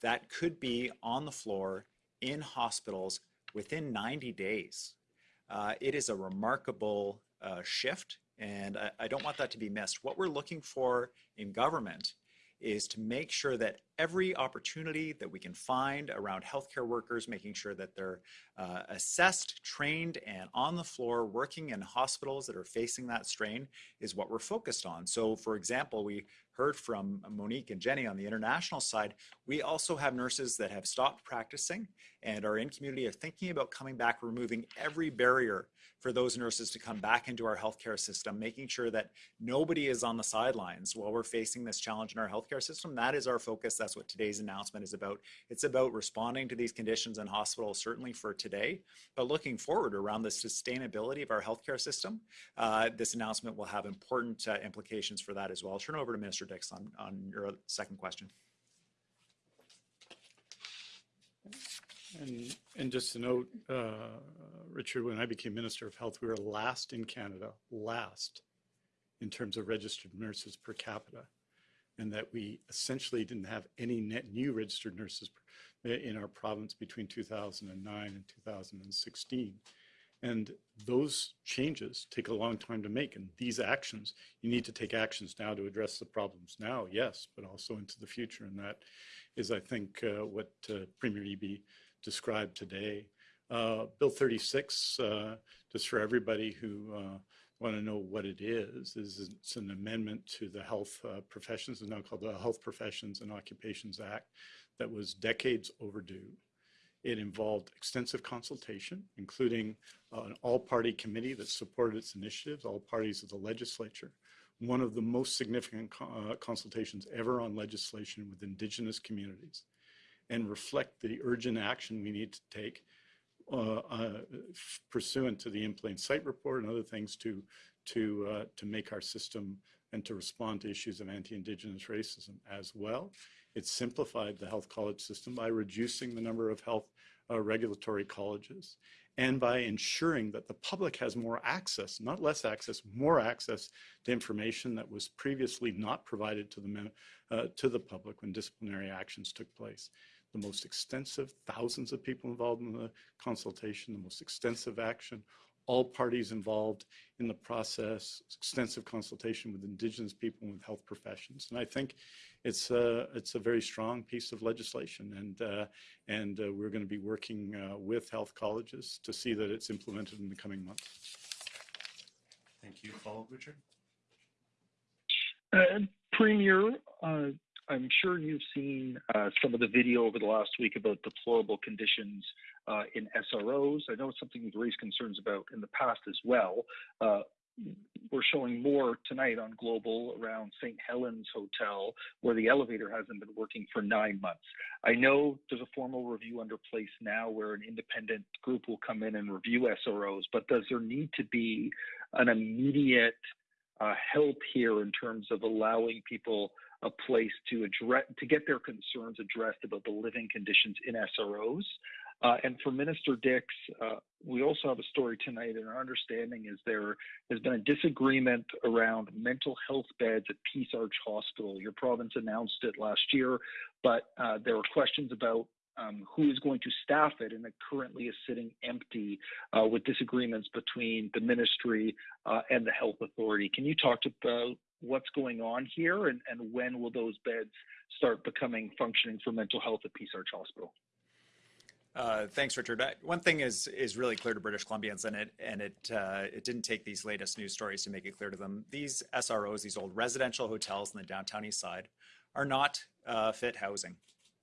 that could be on the floor in hospitals within 90 days. Uh, it is a remarkable uh, shift, and I, I don't want that to be missed. What we're looking for in government is to make sure that every opportunity that we can find around healthcare workers, making sure that they're uh, assessed, trained, and on the floor working in hospitals that are facing that strain is what we're focused on. So, for example, we heard from Monique and Jenny on the international side, we also have nurses that have stopped practicing and are in community are thinking about coming back, removing every barrier for those nurses to come back into our healthcare system, making sure that nobody is on the sidelines while we're facing this challenge in our healthcare system. That is our focus. That's what today's announcement is about. It's about responding to these conditions in hospitals, certainly for today, but looking forward around the sustainability of our healthcare system. Uh, this announcement will have important uh, implications for that as well. I'll turn over to Minister On, on your second question. And, and just to note, uh, Richard, when I became Minister of Health, we were last in Canada, last in terms of registered nurses per capita, and that we essentially didn't have any net new registered nurses in our province between 2009 and 2016. And those changes take a long time to make. And these actions, you need to take actions now to address the problems now, yes, but also into the future. And that is, I think, uh, what uh, Premier Eby described today. Uh, Bill 36, uh, just for everybody who uh, want to know what it is, is it's an amendment to the health uh, professions, it's now called the Health Professions and Occupations Act, that was decades overdue. It involved extensive consultation, including uh, an all-party committee that supported its initiatives, all parties of the legislature. One of the most significant co uh, consultations ever on legislation with indigenous communities and reflect the urgent action we need to take uh, uh, pursuant to the in plain sight report and other things to to uh, to make our system and to respond to issues of anti-indigenous racism as well. It simplified the health college system by reducing the number of health uh, regulatory colleges and by ensuring that the public has more access, not less access, more access to information that was previously not provided to the, uh, to the public when disciplinary actions took place. The most extensive, thousands of people involved in the consultation, the most extensive action, all parties involved in the process, extensive consultation with Indigenous people and with health professions. And I think it's a, it's a very strong piece of legislation. And, uh, and uh, we're going to be working uh, with health colleges to see that it's implemented in the coming months. Thank you. Follow, Richard? Uh, Premier, uh, I'm sure you've seen uh, some of the video over the last week about deplorable conditions uh, in SROs. I know it's something you've raised concerns about in the past as well. We're showing more tonight on Global around St. Helens Hotel, where the elevator hasn't been working for nine months. I know there's a formal review under place now where an independent group will come in and review SROs, but does there need to be an immediate uh, help here in terms of allowing people a place to address to get their concerns addressed about the living conditions in SROs. Uh, and for Minister Dix, uh, we also have a story tonight, and our understanding is there has been a disagreement around mental health beds at Peace Arch Hospital. Your province announced it last year, but uh, there are questions about um, who is going to staff it, and it currently is sitting empty uh, with disagreements between the ministry uh, and the health authority. Can you talk about what's going on here, and, and when will those beds start becoming functioning for mental health at Peace Arch Hospital? Uh, thanks, Richard. Uh, one thing is is really clear to British Columbians, and it and it uh, it didn't take these latest news stories to make it clear to them. These SROs, these old residential hotels in the downtown east side, are not uh, fit housing.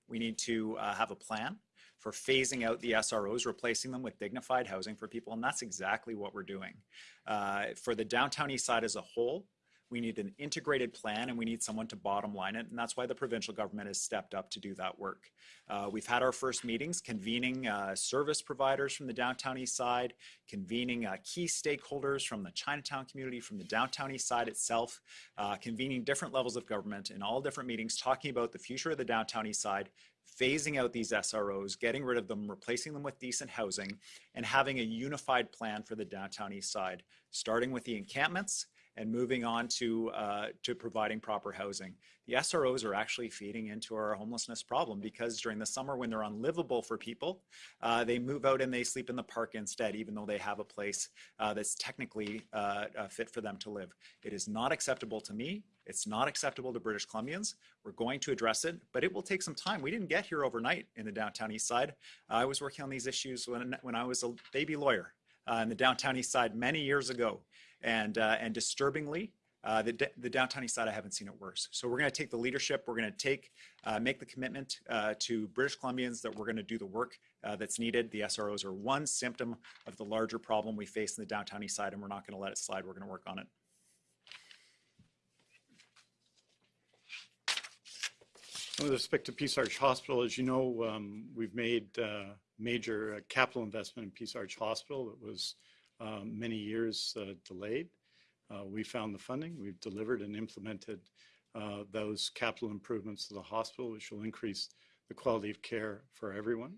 We need to uh, have a plan for phasing out the SROs, replacing them with dignified housing for people, and that's exactly what we're doing. Uh, for the downtown east side as a whole, we need an integrated plan and we need someone to bottom line it. And that's why the provincial government has stepped up to do that work. Uh, we've had our first meetings convening uh, service providers from the downtown east side, convening uh, key stakeholders from the Chinatown community, from the downtown east side itself, uh, convening different levels of government in all different meetings, talking about the future of the downtown east side, phasing out these SROs, getting rid of them, replacing them with decent housing, and having a unified plan for the downtown east side, starting with the encampments and moving on to, uh, to providing proper housing. The SROs are actually feeding into our homelessness problem because during the summer when they're unlivable for people, uh, they move out and they sleep in the park instead, even though they have a place uh, that's technically uh, uh, fit for them to live. It is not acceptable to me. It's not acceptable to British Columbians. We're going to address it, but it will take some time. We didn't get here overnight in the downtown east side. I was working on these issues when, when I was a baby lawyer uh, in the downtown east side many years ago. And, uh, and disturbingly, uh, the, the downtown east side, I haven't seen it worse. So we're going to take the leadership. We're going to take, uh, make the commitment uh, to British Columbians that we're going to do the work uh, that's needed. The SROs are one symptom of the larger problem we face in the downtown east side, and we're not going to let it slide. We're going to work on it. With respect to Peace Arch Hospital, as you know, um, we've made uh, major uh, capital investment in Peace Arch Hospital that was many years uh, delayed. Uh, we found the funding, we've delivered and implemented uh, those capital improvements to the hospital, which will increase the quality of care for everyone.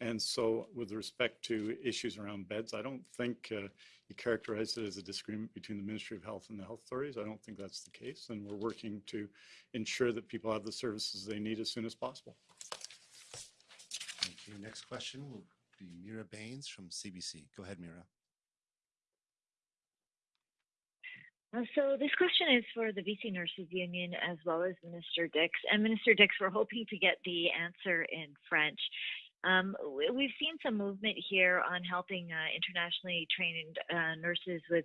And so with respect to issues around beds, I don't think uh, you characterize it as a disagreement between the Ministry of Health and the health authorities. I don't think that's the case. And we're working to ensure that people have the services they need as soon as possible. Thank you. Next question will be Meera Bains from CBC. Go ahead, Meera. Uh, so this question is for the BC Nurses Union as well as Minister Dix. And Minister Dix, we're hoping to get the answer in French. Um, we've seen some movement here on helping uh, internationally trained uh, nurses with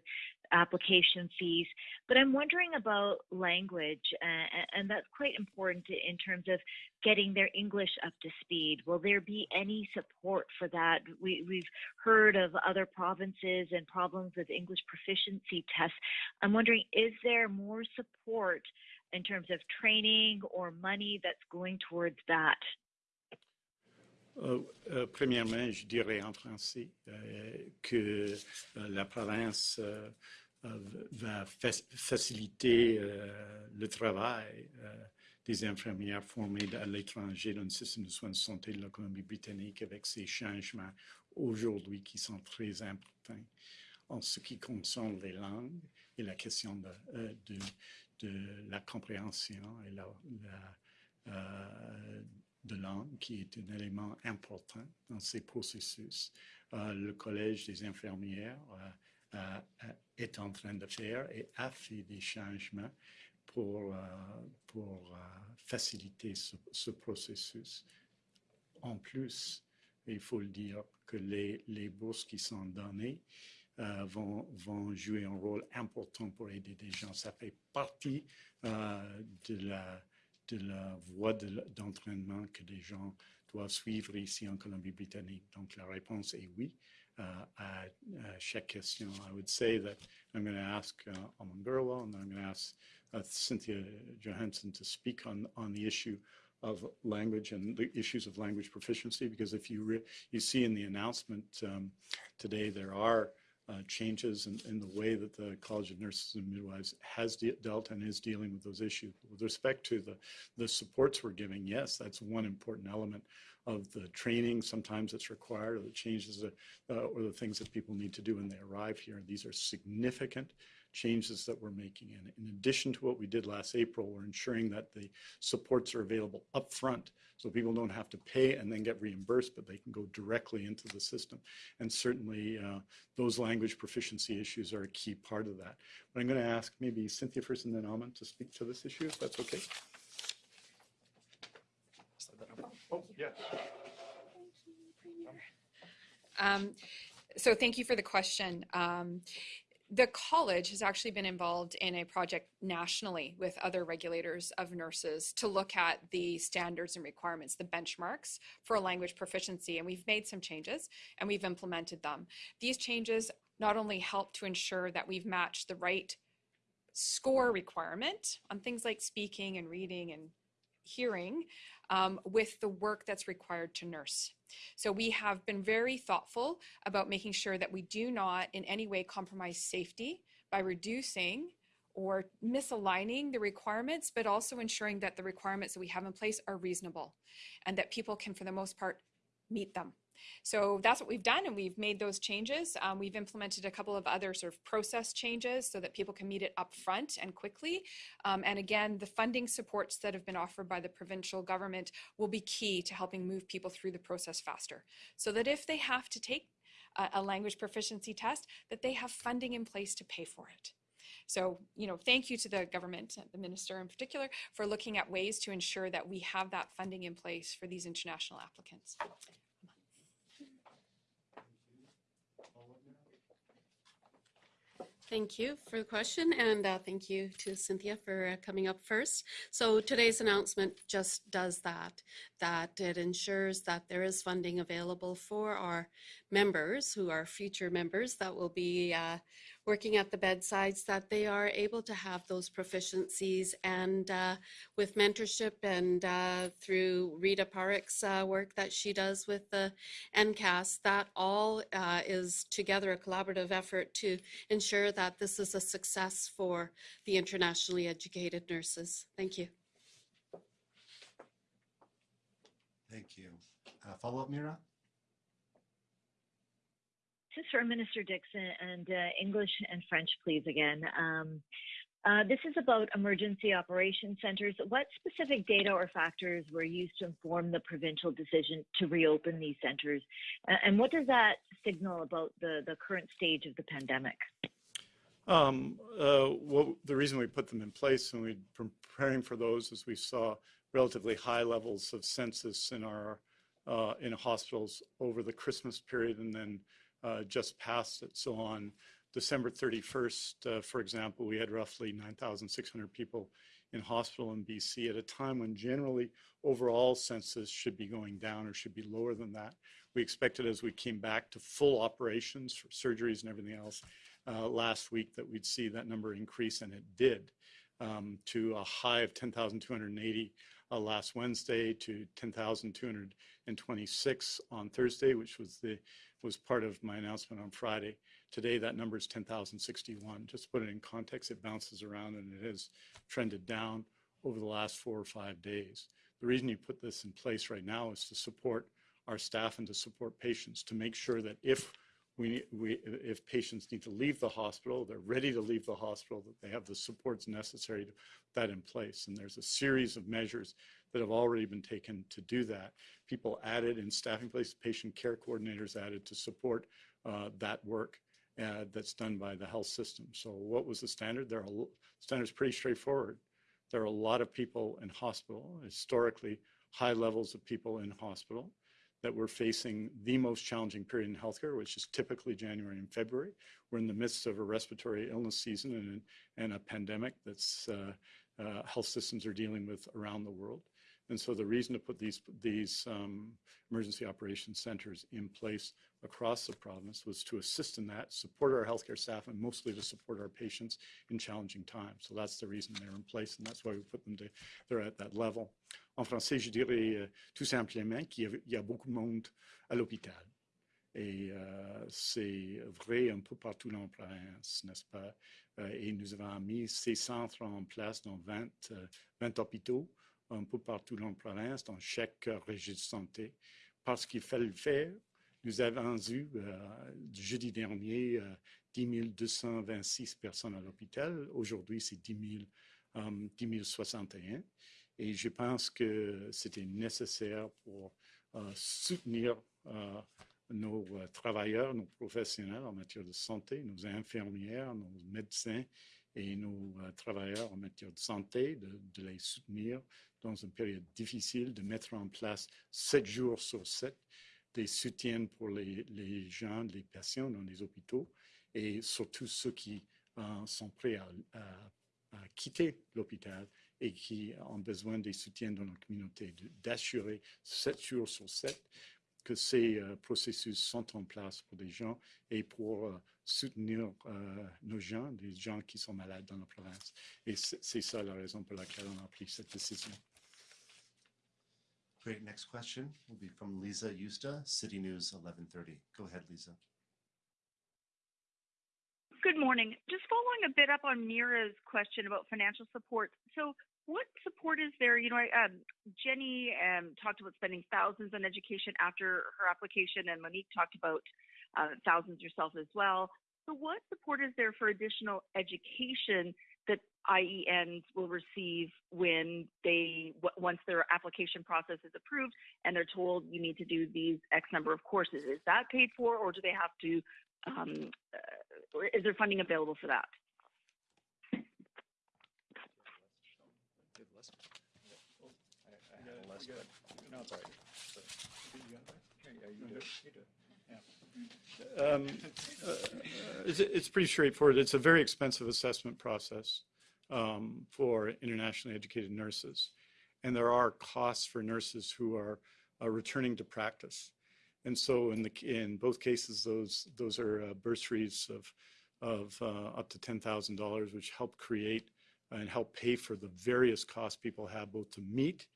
application fees, but I'm wondering about language, uh, and that's quite important in terms of getting their English up to speed. Will there be any support for that? We, we've heard of other provinces and problems with English proficiency tests. I'm wondering, is there more support in terms of training or money that's going towards that? Euh, euh, premièrement, je dirais en français euh, que euh, la province euh, va fa- faciliter euh, le travail euh, des infirmières formées à l'étranger dans le système de soins de santé de la Colombie-Britannique avec ces changements aujourd'hui qui sont très importants en ce qui concerne les langues et la question de, euh, la compréhension et la, la, euh, de langue qui est un élément important dans ces processus. Euh, le Collège des infirmières euh, euh, euh, est en train de faire et a fait des changements pour, euh, pour euh, faciliter ce, ce processus. En plus, il faut le dire que les, les bourses qui sont données euh, vont, vont jouer un rôle important pour aider des gens. Ça fait partie euh, de la de la voie d'entraînement que des gens doivent suivre ici en Colombie-Britannique. Donc la réponse est oui uh, à, à chaque question. I would say that I'm going to ask uh, Aman Grewal and I'm going to ask uh, Cynthia Johansen to speak on, on the issue of language and the issues of language proficiency because if you you see in the announcement um, today there are uh, changes in, in the way that the College of Nurses and Midwives has de- dealt and is dealing with those issues. With respect to the, the supports we're giving, yes, that's one important element of the training sometimes that's required or the changes that, uh, or the things that people need to do when they arrive here. These are significant changes that we're making. And in addition to what we did last April, we're ensuring that the supports are available upfront so people don't have to pay and then get reimbursed, but they can go directly into the system. And certainly uh, those language proficiency issues are a key part of that. But I'm going to ask maybe Cynthia first and then Aman to speak to this issue, if that's okay. Oh, yeah. Um, so thank you for the question. Um, the college has actually been involved in a project nationally with other regulators of nurses to look at the standards and requirements, the benchmarks for language proficiency. And we've made some changes and we've implemented them. These changes not only help to ensure that we've matched the right score requirement on things like speaking and reading and hearing um, with the work that's required to nurse. So we have been very thoughtful about making sure that we do not in any way compromise safety by reducing or misaligning the requirements, but also ensuring that the requirements that we have in place are reasonable and that people can, for the most part, meet them. So that's what we've done, and we've made those changes. Um, we've implemented a couple of other sort of process changes so that people can meet it up front and quickly. Um, and again, the funding supports that have been offered by the provincial government will be key to helping move people through the process faster. So that if they have to take a, a language proficiency test, that they have funding in place to pay for it. So, you know, thank you to the government, the minister in particular, for looking at ways to ensure that we have that funding in place for these international applicants. Thank you for the question, and uh, thank you to Cynthia for uh, coming up first. So today's announcement just does that, that it ensures that there is funding available for our members who are future members that will be uh, working at the bedsides, that they are able to have those proficiencies and uh, with mentorship and uh, through Rita Parek's uh, work that she does with the NCAS, that all uh, is together a collaborative effort to ensure that this is a success for the internationally educated nurses. Thank you. Thank you. Uh, Follow-up, Meera? Is for Minister Dixon and uh, English and French, please, again. Um, uh, this is about emergency operation centers. What specific data or factors were used to inform the provincial decision to reopen these centers? A- And what does that signal about the, the current stage of the pandemic? Um, uh, well, the reason we put them in place and we were preparing for those is we saw relatively high levels of census in our uh, in hospitals over the Christmas period and then uh, just past it. So on December 31st, uh, for example, we had roughly 9,600 people in hospital in BC at a time when generally overall census should be going down or should be lower than that. We expected as we came back to full operations for surgeries and everything else uh, last week that we'd see that number increase, and it did um, to a high of 10,280 uh, last Wednesday to 10,226 on Thursday, which was the was part of my announcement on Friday. Today, that number is 10,061. Just to put it in context, it bounces around and it has trended down over the last four or five days. The reason you put this in place right now is to support our staff and to support patients, to make sure that if we, we, if patients need to leave the hospital, they're ready to leave the hospital, that they have the supports necessary to put that in place. And there's a series of measures that have already been taken to do that. People added in staffing place, patient care coordinators added to support uh, that work uh, that's done by the health system. So what was the standard? There are standards pretty straightforward. There are a lot of people in hospital, historically high levels of people in hospital that we're facing the most challenging period in healthcare, which is typically January and February. We're in the midst of a respiratory illness season and, and a pandemic that's uh, uh, health systems are dealing with around the world. And so the reason to put these, these um, emergency operations centers in place across the province was to assist in that, support our healthcare staff, and mostly to support our patients in challenging times. So that's the reason they're in place, and that's why we put them to, they're at that level. En français, je dirais euh, tout simplement qu'il y, a beaucoup de monde à l'hôpital. Et euh, c'est vrai un peu partout dans la province, n'est-ce pas? Euh, et nous avons mis ces centres en place dans 20, 20 hôpitaux un peu partout dans la province, dans chaque région de santé. Parce qu'il fallait le faire, nous avons eu, euh, jeudi dernier, euh, 10 226 personnes à l'hôpital. Aujourd'hui, c'est 10, 000, 10 061. Et je pense que c'était nécessaire pour euh, soutenir euh, nos euh, travailleurs, nos professionnels en matière de santé, nos infirmières, nos médecins et nos euh, travailleurs en matière de santé, de, les soutenir dans une période difficile, de mettre en place sept jours sur sept des soutiens pour les, gens, les patients dans les hôpitaux et surtout ceux qui euh, sont prêts à, quitter l'hôpital et qui ont besoin des soutiens dans la communauté, d'assurer sept jours sur sept que ces euh, processus sont en place pour des gens et pour euh, soutenir nos gens, des gens qui sont malades dans la province. Et c'est ça la raison pour laquelle on a pris cette décision. Great. Next question will be from Lisa Yusta, City News 1130. Go ahead, Lisa. Good morning. Just following a bit up on Meera's question about financial support. So what support is there? You know, um, Jenny um, talked about spending thousands on education after her application, and Monique talked about uh, thousands yourself as well. So, what support is there for additional education IENs will receive when they once their application process is approved and they're told you need to do these X number of courses? Is that paid for, or do they have to? Um, uh, is there funding available for that? Um, uh, it's, it's, pretty straightforward. It's a very expensive assessment process um, for internationally educated nurses. And there are costs for nurses who are uh, returning to practice. And so in, the, in both cases, those, those are uh, bursaries of, of uh, up to $10,000, which help create and help pay for the various costs people have both to meet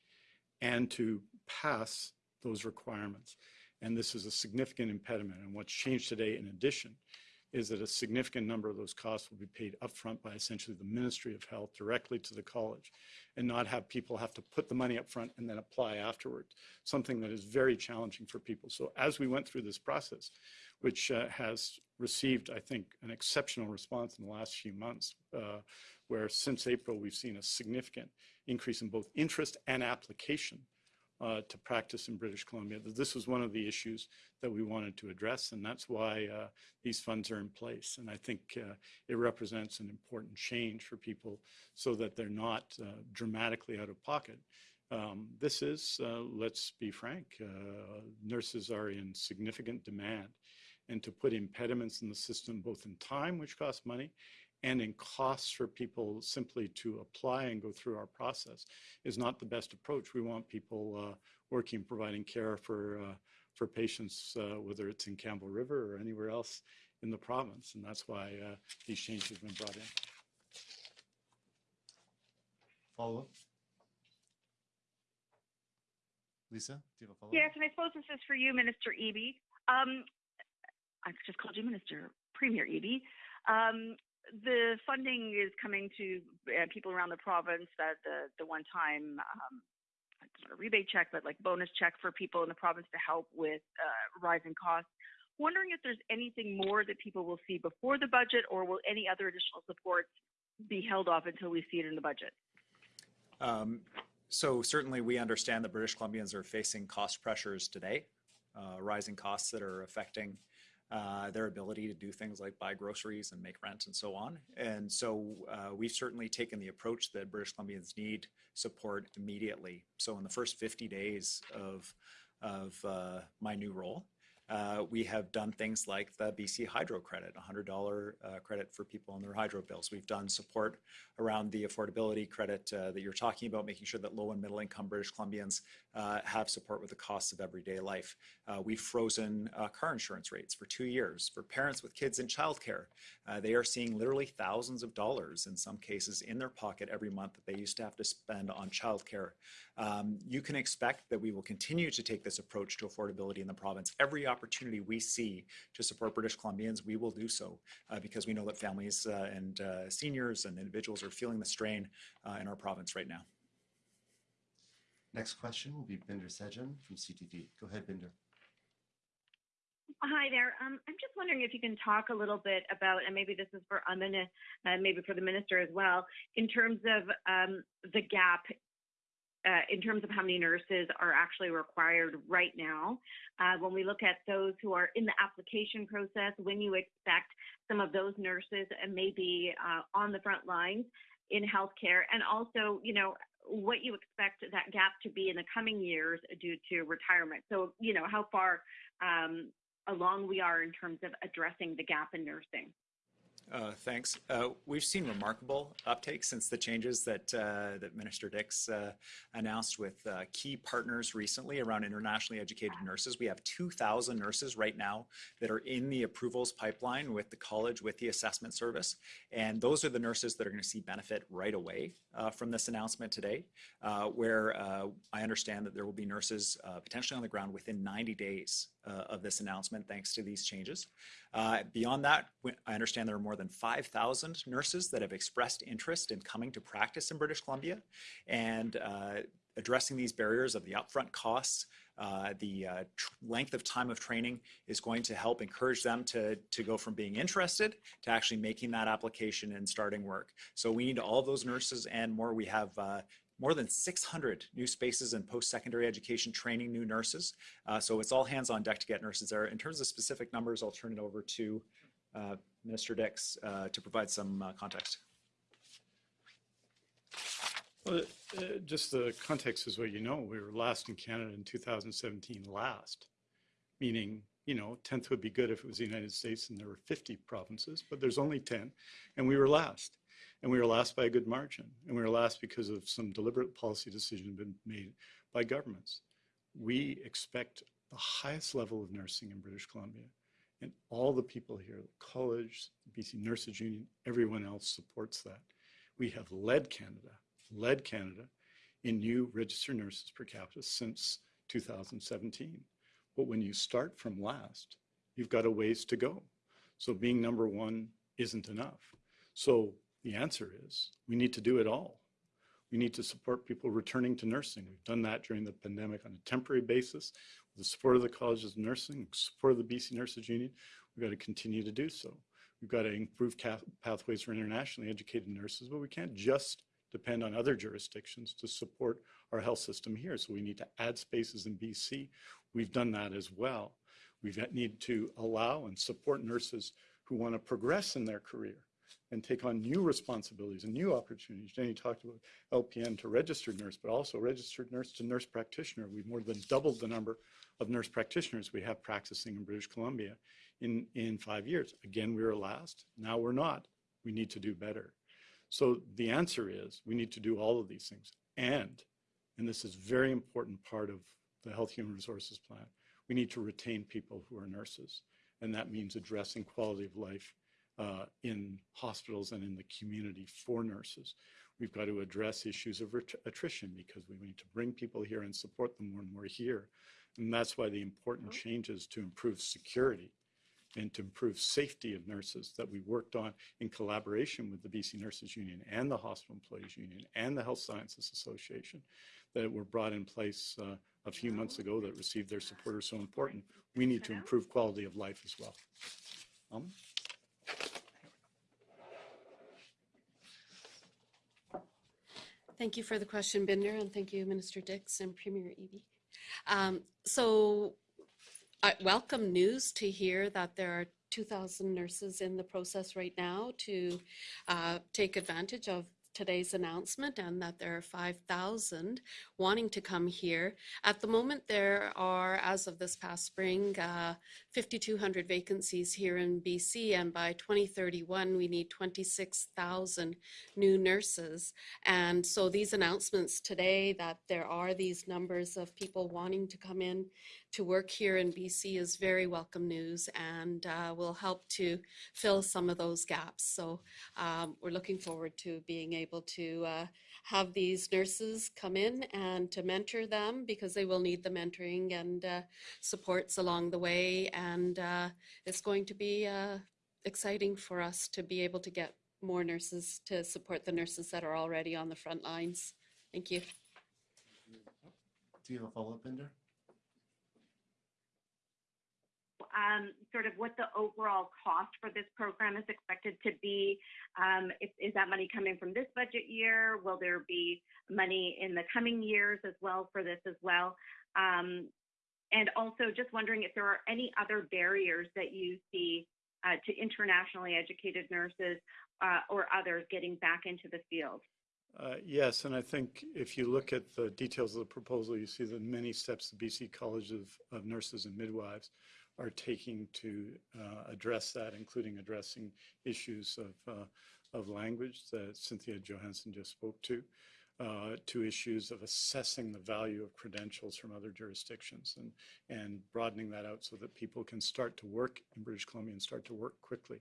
and to pass those requirements. And this is a significant impediment. And what's changed today, in addition, is that a significant number of those costs will be paid upfront by essentially the Ministry of Health directly to the college and not have people have to put the money up front and then apply afterwards, something that is very challenging for people. So as we went through this process, which uh, has received, I think, an exceptional response in the last few months, uh, where since April we've seen a significant increase in both interest and application uh, to practice in British Columbia. This was one of the issues that we wanted to address, and that's why uh, these funds are in place. And I think uh, it represents an important change for people so that they're not uh, dramatically out of pocket. Um, this is, uh, let's be frank, uh, nurses are in significant demand. And to put impediments in the system, both in time, which costs money, and in costs for people simply to apply and go through our process is not the best approach. We want people uh, working, providing care for, uh, for patients, uh, whether it's in Campbell River or anywhere else in the province. And that's why uh, these changes have been brought in. Follow up. Lisa, do you have a follow-up? Yes, and I suppose this is for you, Minister Eby. Um, I've just called you Minister, Premier Eby. Um, the funding is coming to uh, people around the province that the, the one-time um, it's not a rebate check, but like bonus check for people in the province to help with uh, rising costs. Wondering if there's anything more that people will see before the budget, or will any other additional supports be held off until we see it in the budget? Um, so certainly we understand that British Columbians are facing cost pressures today, uh, rising costs that are affecting uh, their ability to do things like buy groceries and make rent and so on. And so uh, we've certainly taken the approach that British Columbians need support immediately. So in the first 50 days of, of uh, my new role, uh, we have done things like the BC Hydro Credit, $100 uh, credit for people on their hydro bills. We've done support around the affordability credit uh, that you're talking about, making sure that low and middle income British Columbians uh, have support with the costs of everyday life. Uh, we've frozen uh, car insurance rates for two years for parents with kids in childcare. they are seeing literally thousands of dollars in some cases in their pocket every month that they used to have to spend on childcare. Um, you can expect that we will continue to take this approach to affordability in the province. Every opportunity we see to support British Columbians, we will do so uh, because we know that families uh, and uh, seniors and individuals are feeling the strain uh, in our province right now. Next question will be Bhinder Sajan from CTV. Go ahead, Bhinder. Hi there. Um, I'm just wondering if you can talk a little bit about, and maybe this is for Amina, uh, maybe for the minister as well, in terms of um, the gap uh, in terms of how many nurses are actually required right now. Uh, when we look at those who are in the application process, when you expect some of those nurses and maybe uh, on the front lines in healthcare, and also, you know, what you expect that gap to be in the coming years due to retirement. So, you know, how far um, along we are in terms of addressing the gap in nursing. Uh, thanks. Uh, we've seen remarkable uptake since the changes that uh, that Minister Dix uh, announced with uh, key partners recently around internationally educated nurses. We have 2,000 nurses right now that are in the approvals pipeline with the college, with the assessment service, and those are the nurses that are going to see benefit right away uh, from this announcement today. where I understand that there will be nurses potentially on the ground within 90 days of this announcement, thanks to these changes. beyond that, I understand there are more more than 5,000 nurses that have expressed interest in coming to practice in British Columbia and uh, addressing these barriers of the upfront costs, uh, the uh, length of time of training is going to help encourage them to, to go from being interested to actually making that application and starting work. So we need all those nurses and more. We have uh, more than 600 new spaces in post-secondary education training new nurses. Uh, so it's all hands on deck to get nurses there. In terms of specific numbers, I'll turn it over to uh, Minister Dix uh, to provide some uh, context. Well, uh, just the context is what you know. We were last in Canada in 2017, last, meaning, you know, 10th would be good if it was the United States and there were 50 provinces, but there's only 10, and we were last. And we were last by a good margin. And we were last because of some deliberate policy decision been made by governments. We expect the highest level of nursing in British Columbia and all the people here, the college, the BC Nurses Union, everyone else supports that. We have led Canada, led Canada in new registered nurses per capita since 2017. But when you start from last, you've got a ways to go. So being number one isn't enough. So the answer is we need to do it all. We need to support people returning to nursing. We've done that during the pandemic on a temporary basis with the support of the colleges of nursing, support of the BC Nurses Union, we've got to continue to do so. We've got to improve pathways for internationally educated nurses, but we can't just depend on other jurisdictions to support our health system here. So we need to add spaces in BC. We've done that as well. We need to allow and support nurses who want to progress in their career and take on new responsibilities and new opportunities. Jenny talked about LPN to registered nurse, but also registered nurse to nurse practitioner. We've more than doubled the number of nurse practitioners we have practicing in British Columbia in, in five years. Again, we were last. Now we're not. We need to do better. So the answer is we need to do all of these things. And, and this is very important part of the Health Human Resources Plan, we need to retain people who are nurses. And that means addressing quality of life uh, in hospitals and in the community for nurses. We've got to address issues of attrition because we need to bring people here and support them when we're here. And that's why the important changes to improve security and to improve safety of nurses that we worked on in collaboration with the BC Nurses Union and the Hospital Employees Union and the Health Sciences Association that were brought in place uh, a few months ago that received their support are so important. We need to improve quality of life as well. Um, Thank you for the question, Bhinder, and thank you, Minister Dix and Premier Eby. Um, so, uh, welcome news to hear that there are 2,000 nurses in the process right now to uh, take advantage of today's announcement and that there are 5,000 wanting to come here. At the moment, there are, as of this past spring, uh, 5,200 vacancies here in BC, and by 2031, we need 26,000 new nurses. And so these announcements today that there are these numbers of people wanting to come in to work here in BC is very welcome news and uh, will help to fill some of those gaps. So um, we're looking forward to being able to uh, have these nurses come in and to mentor them because they will need the mentoring and uh, supports along the way. And uh, it's going to be uh, exciting for us to be able to get more nurses to support the nurses that are already on the front lines. Thank you. Do you have a follow-up, Bhinder? um, sort of what the overall cost for this program is expected to be. Um, is, that money coming from this budget year? Will there be money in the coming years as well for this as well? Um, and also just wondering if there are any other barriers that you see uh, to internationally educated nurses uh, or others getting back into the field. Uh, Yes, and I think if you look at the details of the proposal, you see the many steps the BC College of Nurses and Midwives are taking to uh, address that, including addressing issues of, uh, of language that Cynthia Johansen just spoke to, uh, to issues of assessing the value of credentials from other jurisdictions and, and broadening that out so that people can start to work in British Columbia and start to work quickly.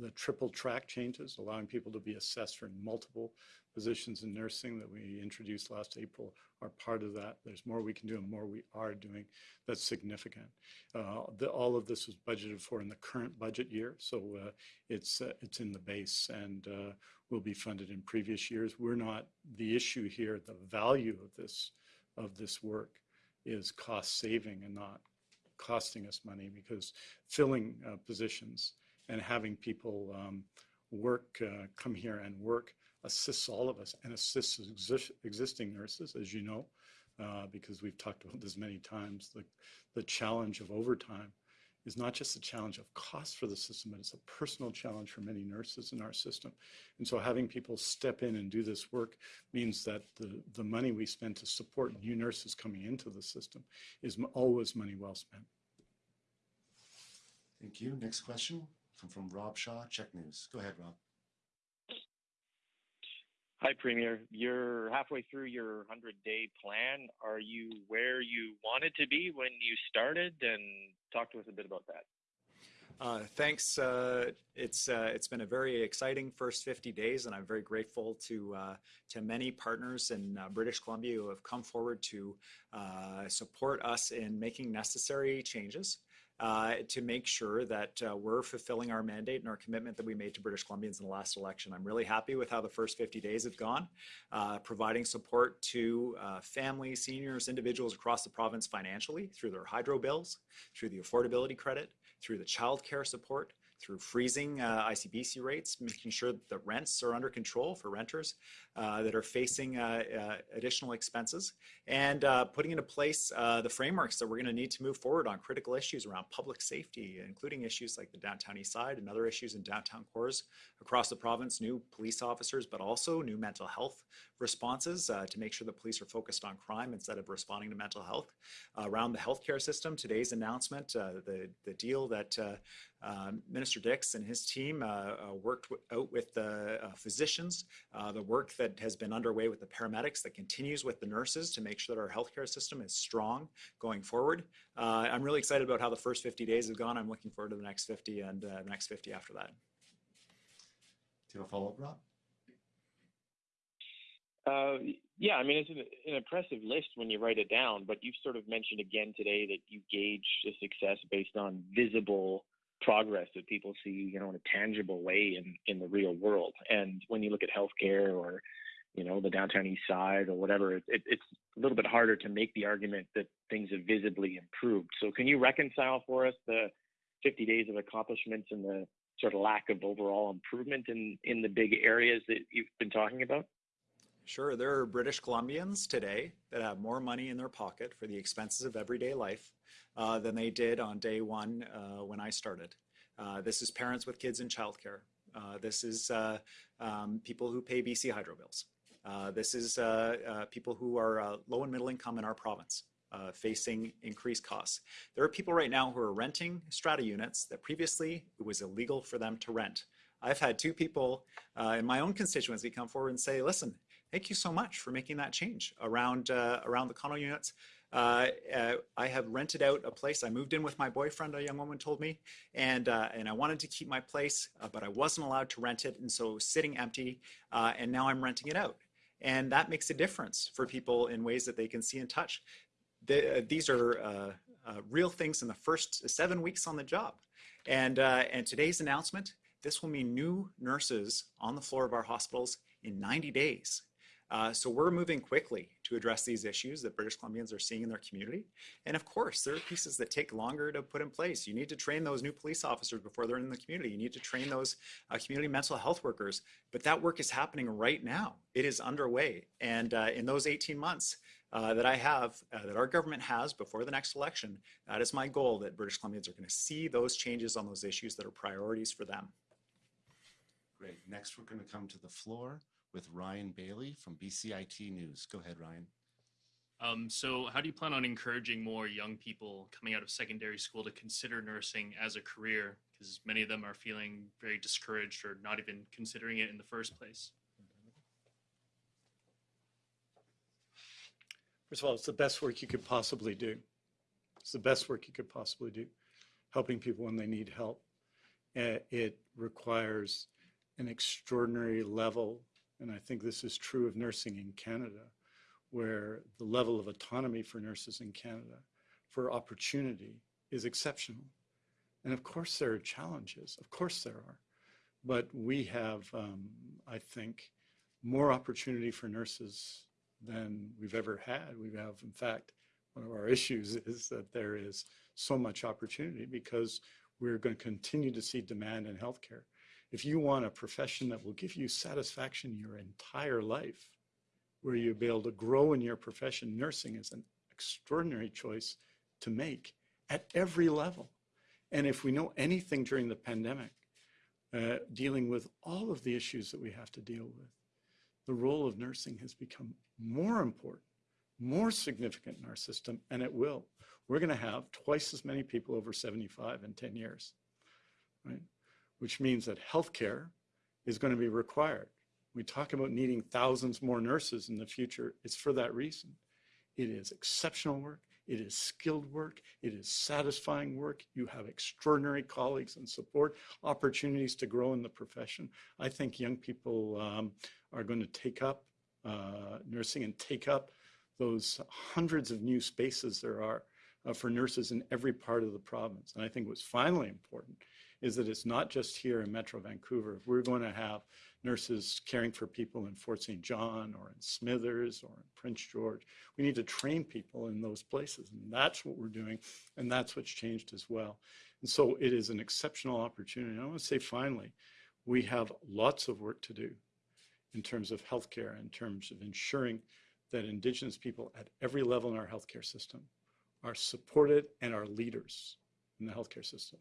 The triple track changes, allowing people to be assessed for multiple positions in nursing that we introduced last April are part of that. There's more we can do and more we are doing that's significant. Uh, the, all of this was budgeted for in the current budget year, so uh, it's uh, it's in the base and uh, will be funded in previous years. We're not the issue here. The value of this of this work is cost saving and not costing us money because filling uh, positions and having people um, work uh, come here and work assists all of us and assists exist, existing nurses, as you know, uh, because we've talked about this many times. The, the challenge of overtime is not just a challenge of cost for the system, but it's a personal challenge for many nurses in our system. And so having people step in and do this work means that the, the money we spend to support new nurses coming into the system is always money well spent. Thank you. Next question come from Rob Shaw, CHEK News. Go ahead, Rob. Hi, Premier. You're halfway through your 100 day plan. Are you where you wanted to be when you started? And talk to us a bit about that. Uh, thanks. Uh, it's uh, it's been a very exciting first 50 days, and I'm very grateful to uh, to many partners in uh, British Columbia who have come forward to uh, support us in making necessary changes uh, to make sure that uh, we're fulfilling our mandate and our commitment that we made to British Columbians in the last election. I'm really happy with how the first 50 days have gone, uh, providing support to uh, families, seniors, individuals across the province financially through their hydro bills, through the affordability credit, through the child care support, through freezing uh, ICBC rates, making sure that the rents are under control for renters uh, that are facing uh, uh additional expenses, and uh, putting into place the frameworks that we're going to need to move forward on critical issues around public safety, including issues like the downtown east side and other issues in downtown cores across the province, new police officers, but also new mental health responses to make sure the police are focused on crime instead of responding to mental health. around the healthcare system, today's announcement, the, the deal that um, Minister Dix and his team uh, uh, worked out with the uh, physicians, the work that has been underway with the paramedics that continues with the nurses to make sure that our healthcare system is strong going forward. I'm really excited about how the first 50 days have gone. I'm looking forward to the next 50 and the next 50 after that. Do you have a follow-up, Rob? Uh, yeah, I mean, it's an, an impressive list when you write it down, but you've sort of mentioned again today that you gauge the success based on visible progress that people see, you know, in a tangible way in, in the real world. And when you look at healthcare or, you know, the downtown east side or whatever, it, it, it's a little bit harder to make the argument that things have visibly improved. So can you reconcile for us the 50 days of accomplishments and the sort of lack of overall improvement in, in the big areas that you've been talking about? Sure, there are British Columbians today that have more money in their pocket for the expenses of everyday life uh, than they did on day one uh, when I started. Uh, this is parents with kids in childcare. Uh, this is uh, um, people who pay BC Hydro bills. Uh, this is people who are low and middle income in our province. facing increased costs. There are people right now who are renting strata units that previously it was illegal for them to rent. I've had two people in my own constituency come forward and say, listen, thank you so much for making that change around uh, around the condo units. Uh, uh, I have rented out a place. I moved in with my boyfriend, a young woman told me, and uh, and I wanted to keep my place, uh, but I wasn't allowed to rent it, and so sitting empty, uh, and now I'm renting it out. And that makes a difference for people in ways that they can see and touch. The, these are real things in the first seven weeks on the job. And, and today's announcement, this will mean new nurses on the floor of our hospitals in 90 days. Uh, so we're moving quickly to address these issues that British Columbians are seeing in their community. And of course, there are pieces that take longer to put in place. You need to train those new police officers before they're in the community. You need to train those uh, community mental health workers. But that work is happening right now. It is underway. And uh, in those 18 months, uh, that I have, uh, that our government has before the next election, that is my goal that British Columbians are going to see those changes on those issues that are priorities for them. Great. Next, we're going to come to the floor with Ryan Bailey from BCIT News. Go ahead, Ryan. Um, so, how do you plan on encouraging more young people coming out of secondary school to consider nursing as a career? Because many of them are feeling very discouraged or not even considering it in the first place. First of all, it's the best work you could possibly do. It's the best work you could possibly do, helping people when they need help. Uh, it requires an extraordinary level and I think this is true of nursing in Canada, where the level of autonomy for nurses in Canada for opportunity is exceptional. And of course, there are challenges. Of course, there are. But we have, um, I think, more opportunity for nurses than we've ever had. We have, in fact, one of our issues is that there is so much opportunity because we're going to continue to see demand in healthcare. If you want a profession that will give you satisfaction your entire life, where you'll be able to grow in your profession, nursing is an extraordinary choice to make at every level. And if we know anything during the pandemic, uh, dealing with all of the issues that we have to deal with, the role of nursing has become more important, more significant in our system, and it will. We're going to have twice as many people over 75 in 10 years, right? Which means that healthcare is going to be required. We talk about needing thousands more nurses in the future. It's for that reason. It is exceptional work. It is skilled work. It is satisfying work. You have extraordinary colleagues and support opportunities to grow in the profession. I think young people um, are going to take up uh, nursing and take up those hundreds of new spaces there are uh, for nurses in every part of the province. And I think what's finally important is that it's not just here in Metro Vancouver. We're going to have nurses caring for people in Fort St. John or in Smithers or in Prince George, we need to train people in those places. And that's what we're doing. And that's what's changed as well. And so it is an exceptional opportunity. And I want to say finally, we have lots of work to do in terms of healthcare, in terms of ensuring that Indigenous people at every level in our healthcare system are supported and are leaders in the healthcare system.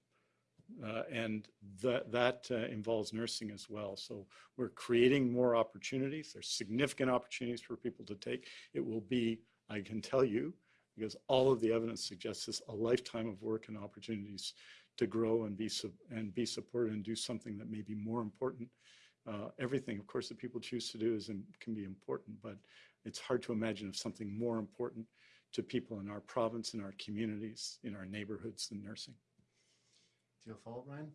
Uh, and that, that uh, involves nursing as well. So we're creating more opportunities. There's significant opportunities for people to take. It will be, I can tell you, because all of the evidence suggests this, a lifetime of work and opportunities to grow and be, and be supported and do something that may be more important. Uh, everything, of course, that people choose to do is can be important, but it's hard to imagine if something more important to people in our province, in our communities, in our neighborhoods than nursing. Do you have a follow-up, Ryan?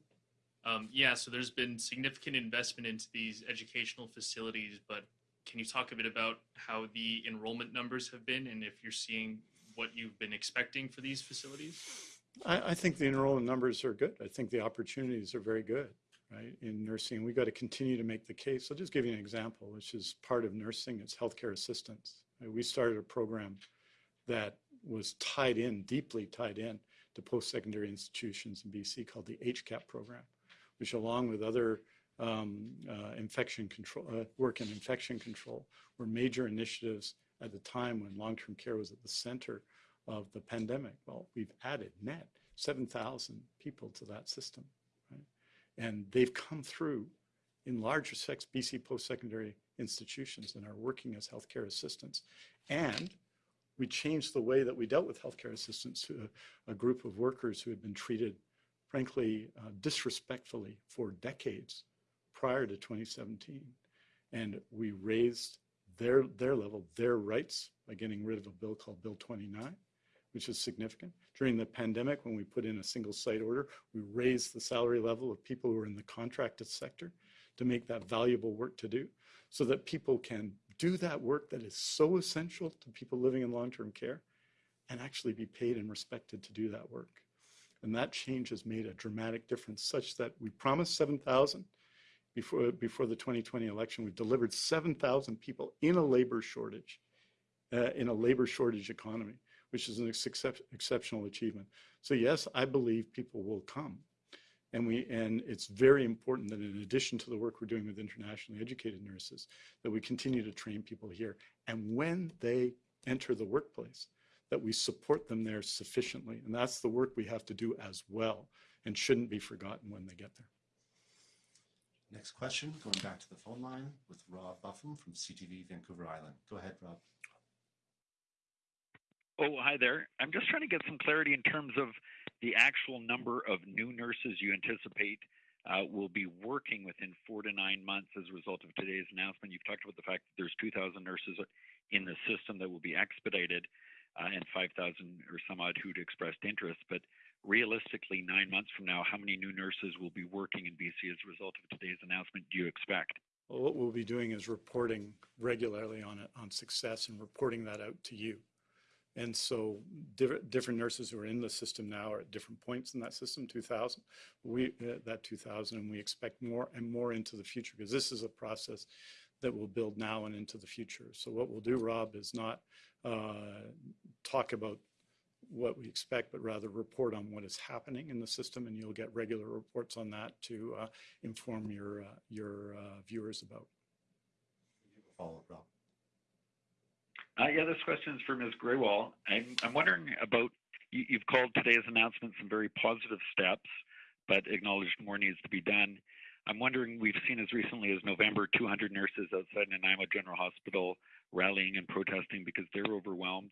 Um, yeah, so there's been significant investment into these educational facilities, but can you talk a bit about how the enrollment numbers have been and if you're seeing what you've been expecting for these facilities? I, I think the enrollment numbers are good. I think the opportunities are very good, right? In nursing, we got to continue to make the case. I'll just give you an example, which is part of nursing. It's healthcare assistance. We started a program that was tied in, deeply tied in to post-secondary institutions in BC called the HCAP program, which along with other um, uh, infection control, uh, work in infection control were major initiatives at the time when long-term care was at the center of the pandemic. Well, we've added net 7,000 people to that system, right? And they've come through in large respects BC post-secondary institutions and are working as healthcare assistants. And we changed the way that we dealt with healthcare assistants to a, a group of workers who had been treated, frankly, uh, disrespectfully for decades prior to 2017. And we raised their, their level, their rights by getting rid of a bill called Bill 29, which is significant. During the pandemic, when we put in a single site order, we raised the salary level of people who are in the contracted sector to make that valuable work to do so that people can do that work that is so essential to people living in long-term care and actually be paid and respected to do that work. And that change has made a dramatic difference such that we promised 7,000 before, before the 2020 election. We've delivered 7,000 people in a labor shortage, uh, in a labor shortage economy, which is an excep exceptional achievement. So yes, I believe people will come. And, we, and it's very important that in addition to the work we're doing with internationally educated nurses, that we continue to train people here. And when they enter the workplace, that we support them there sufficiently. And that's the work we have to do as well and shouldn't be forgotten when they get there. Next question, going back to the phone line with Rob Buffam from CTV Vancouver Island. Go ahead, Rob. Oh, hi there. I'm just trying to get some clarity in terms of the actual number of new nurses you anticipate uh, will be working within four to nine months as a result of today's announcement. You've talked about the fact that there's 2,000 nurses in the system that will be expedited uh, and 5,000 or some odd who'd expressed interest. But realistically, nine months from now, how many new nurses will be working in BC as a result of today's announcement do you expect? Well, what we'll be doing is reporting regularly on it, on success and reporting that out to you. And so different, different nurses who are in the system now are at different points in that system, 2000, we, uh, that 2000, and we expect more and more into the future because this is a process that will build now and into the future. So what we'll do, Rob, is not uh, talk about what we expect, but rather report on what is happening in the system, and you'll get regular reports on that to uh, inform your uh, your uh, viewers about. Follow up, Rob. Uh, yeah, this question is for Ms. Grewal. I'm, I'm wondering about, you, you've called today's announcement some very positive steps, but acknowledged more needs to be done. I'm wondering, we've seen as recently as November 200 nurses outside Nanaimo General Hospital rallying and protesting because they're overwhelmed.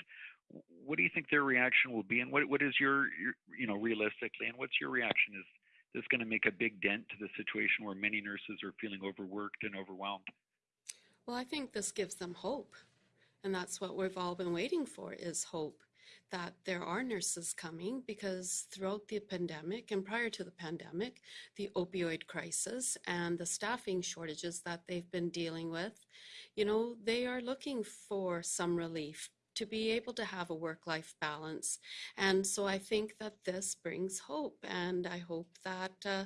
What do you think their reaction will be, and what, what is your, your, you know, realistically, and what's your reaction? Is this going to make a big dent to the situation where many nurses are feeling overworked and overwhelmed? Well, I think this gives them hope. And that's what we've all been waiting for is hope that there are nurses coming because throughout the pandemic and prior to the pandemic, the opioid crisis and the staffing shortages that they've been dealing with, you know, they are looking for some relief to be able to have a work-life balance. And so I think that this brings hope and I hope that uh,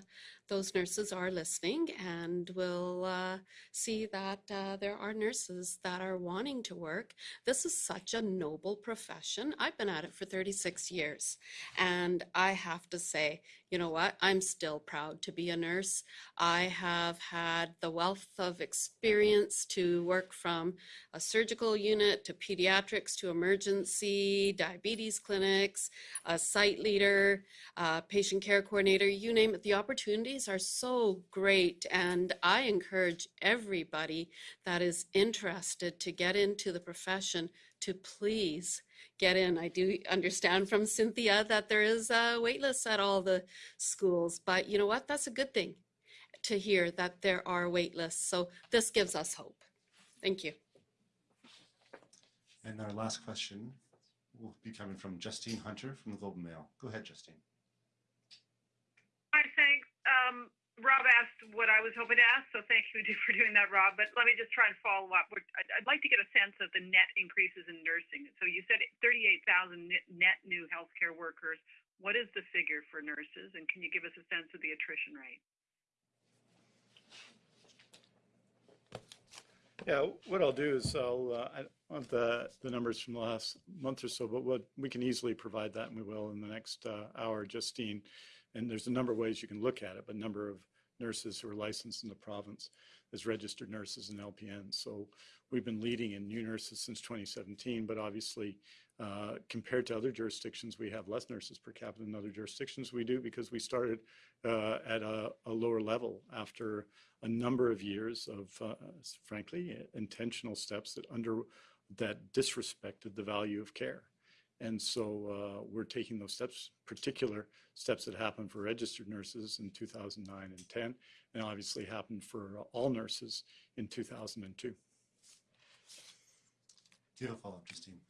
those nurses are listening and will uh, see that uh, there are nurses that are wanting to work. This is such a noble profession. I've been at it for 36 years and I have to say, you know what, I'm still proud to be a nurse. I have had the wealth of experience to work from a surgical unit to pediatrics to emergency, diabetes clinics, a site leader, a patient care coordinator, you name it. The opportunities are so great and I encourage everybody that is interested to get into the profession to please get in. I do understand from Cynthia that there is a wait list at all the schools, but you know what? That's a good thing to hear that there are wait lists. So this gives us hope. Thank you. And our last question will be coming from Justine Hunter from the Globe and Mail. Go ahead, Justine. Hi, thanks. Um, Rob asked what I was hoping to ask, so thank you for doing that, Rob. But let me just try and follow up. I'd, like to get a sense of the net increases in nursing. So you said 38,000 net- net new healthcare workers. What is the figure for nurses, and can you give us a sense of the attrition rate? Yeah, what I'll do is I'll, uh, I don't have the, the numbers from the last month or so, but what, we can easily provide that and we will in the next uh, hour, Justine. And there's a number of ways you can look at it, but number of nurses who are licensed in the province as registered nurses and LPNs. So we've been leading in new nurses since 2017, but obviously uh, compared to other jurisdictions, we have less nurses per capita than other jurisdictions. We do because we started uh, at a, a lower level after a number of years of, uh, frankly, intentional steps that under that disrespected the value of care. And so uh, we're taking those steps, particular steps that happened for registered nurses in 2009 and 10, and obviously happened for all nurses in 2002. Do you have a follow-up, Justine?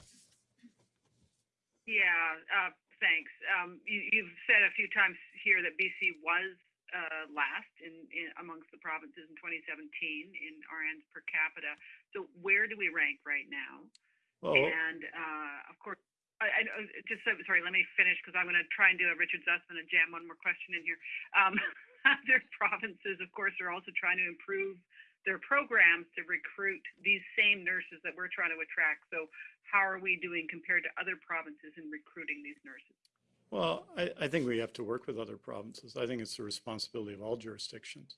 Yeah, uh, thanks. Um, you, you've said a few times here that BC was uh, last in, in amongst the provinces in 2017 in RNs per capita. So where do we rank right now? Well- and uh, of course, I, I, uh, just so, sorry, let me finish because I'm going to try and do a Richard Zussman and jam one more question in here. Um, other provinces, of course, are also trying to improve their programs to recruit these same nurses that we're trying to attract. So how are we doing compared to other provinces in recruiting these nurses? Well, I, I think we have to work with other provinces. I think it's the responsibility of all jurisdictions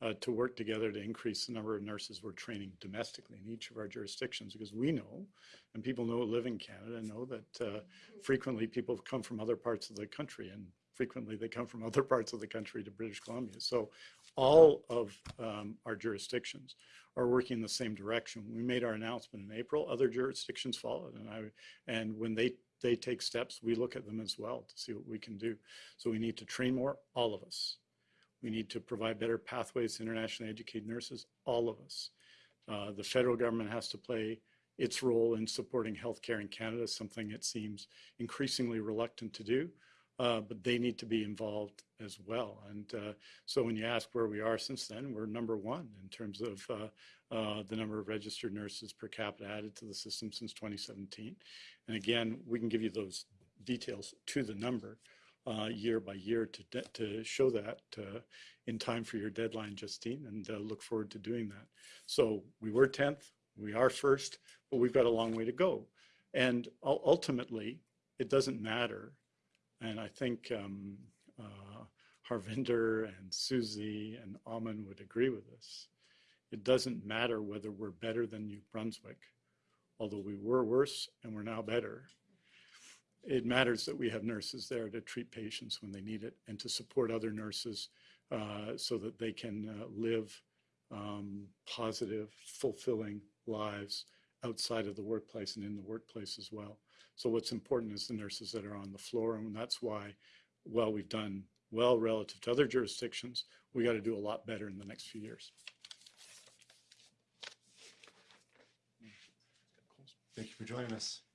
uh, to work together to increase the number of nurses we're training domestically in each of our jurisdictions because we know, and people know who live in Canada, know that uh, frequently people come from other parts of the country and frequently they come from other parts of the country to British Columbia. So all of um, our jurisdictions are working in the same direction. We made our announcement in April, other jurisdictions followed. And I, and when they, they take steps, we look at them as well to see what we can do. So we need to train more, all of us. We need to provide better pathways to internationally educated nurses, all of us. Uh, the federal government has to play its role in supporting healthcare in Canada, something it seems increasingly reluctant to do. Uh, but they need to be involved as well. And uh, so when you ask where we are since then, we're number one in terms of uh, uh, the number of registered nurses per capita added to the system since 2017. And again, we can give you those details to the number uh, year by year to, to show that uh, in time for your deadline, Justine, and uh, look forward to doing that. So we were 10th, we are first, but we've got a long way to go. And ul- ultimately, it doesn't matter. And I think um, uh, Harvinder and Susie and Aman would agree with this. It doesn't matter whether we're better than New Brunswick, although we were worse and we're now better it matters that we have nurses there to treat patients when they need it and to support other nurses uh, so that they can uh, live um, positive, fulfilling lives outside of the workplace and in the workplace as well. So what's important is the nurses that are on the floor, and that's why, while we've done well relative to other jurisdictions, we got to do a lot better in the next few years. Thank you for joining us.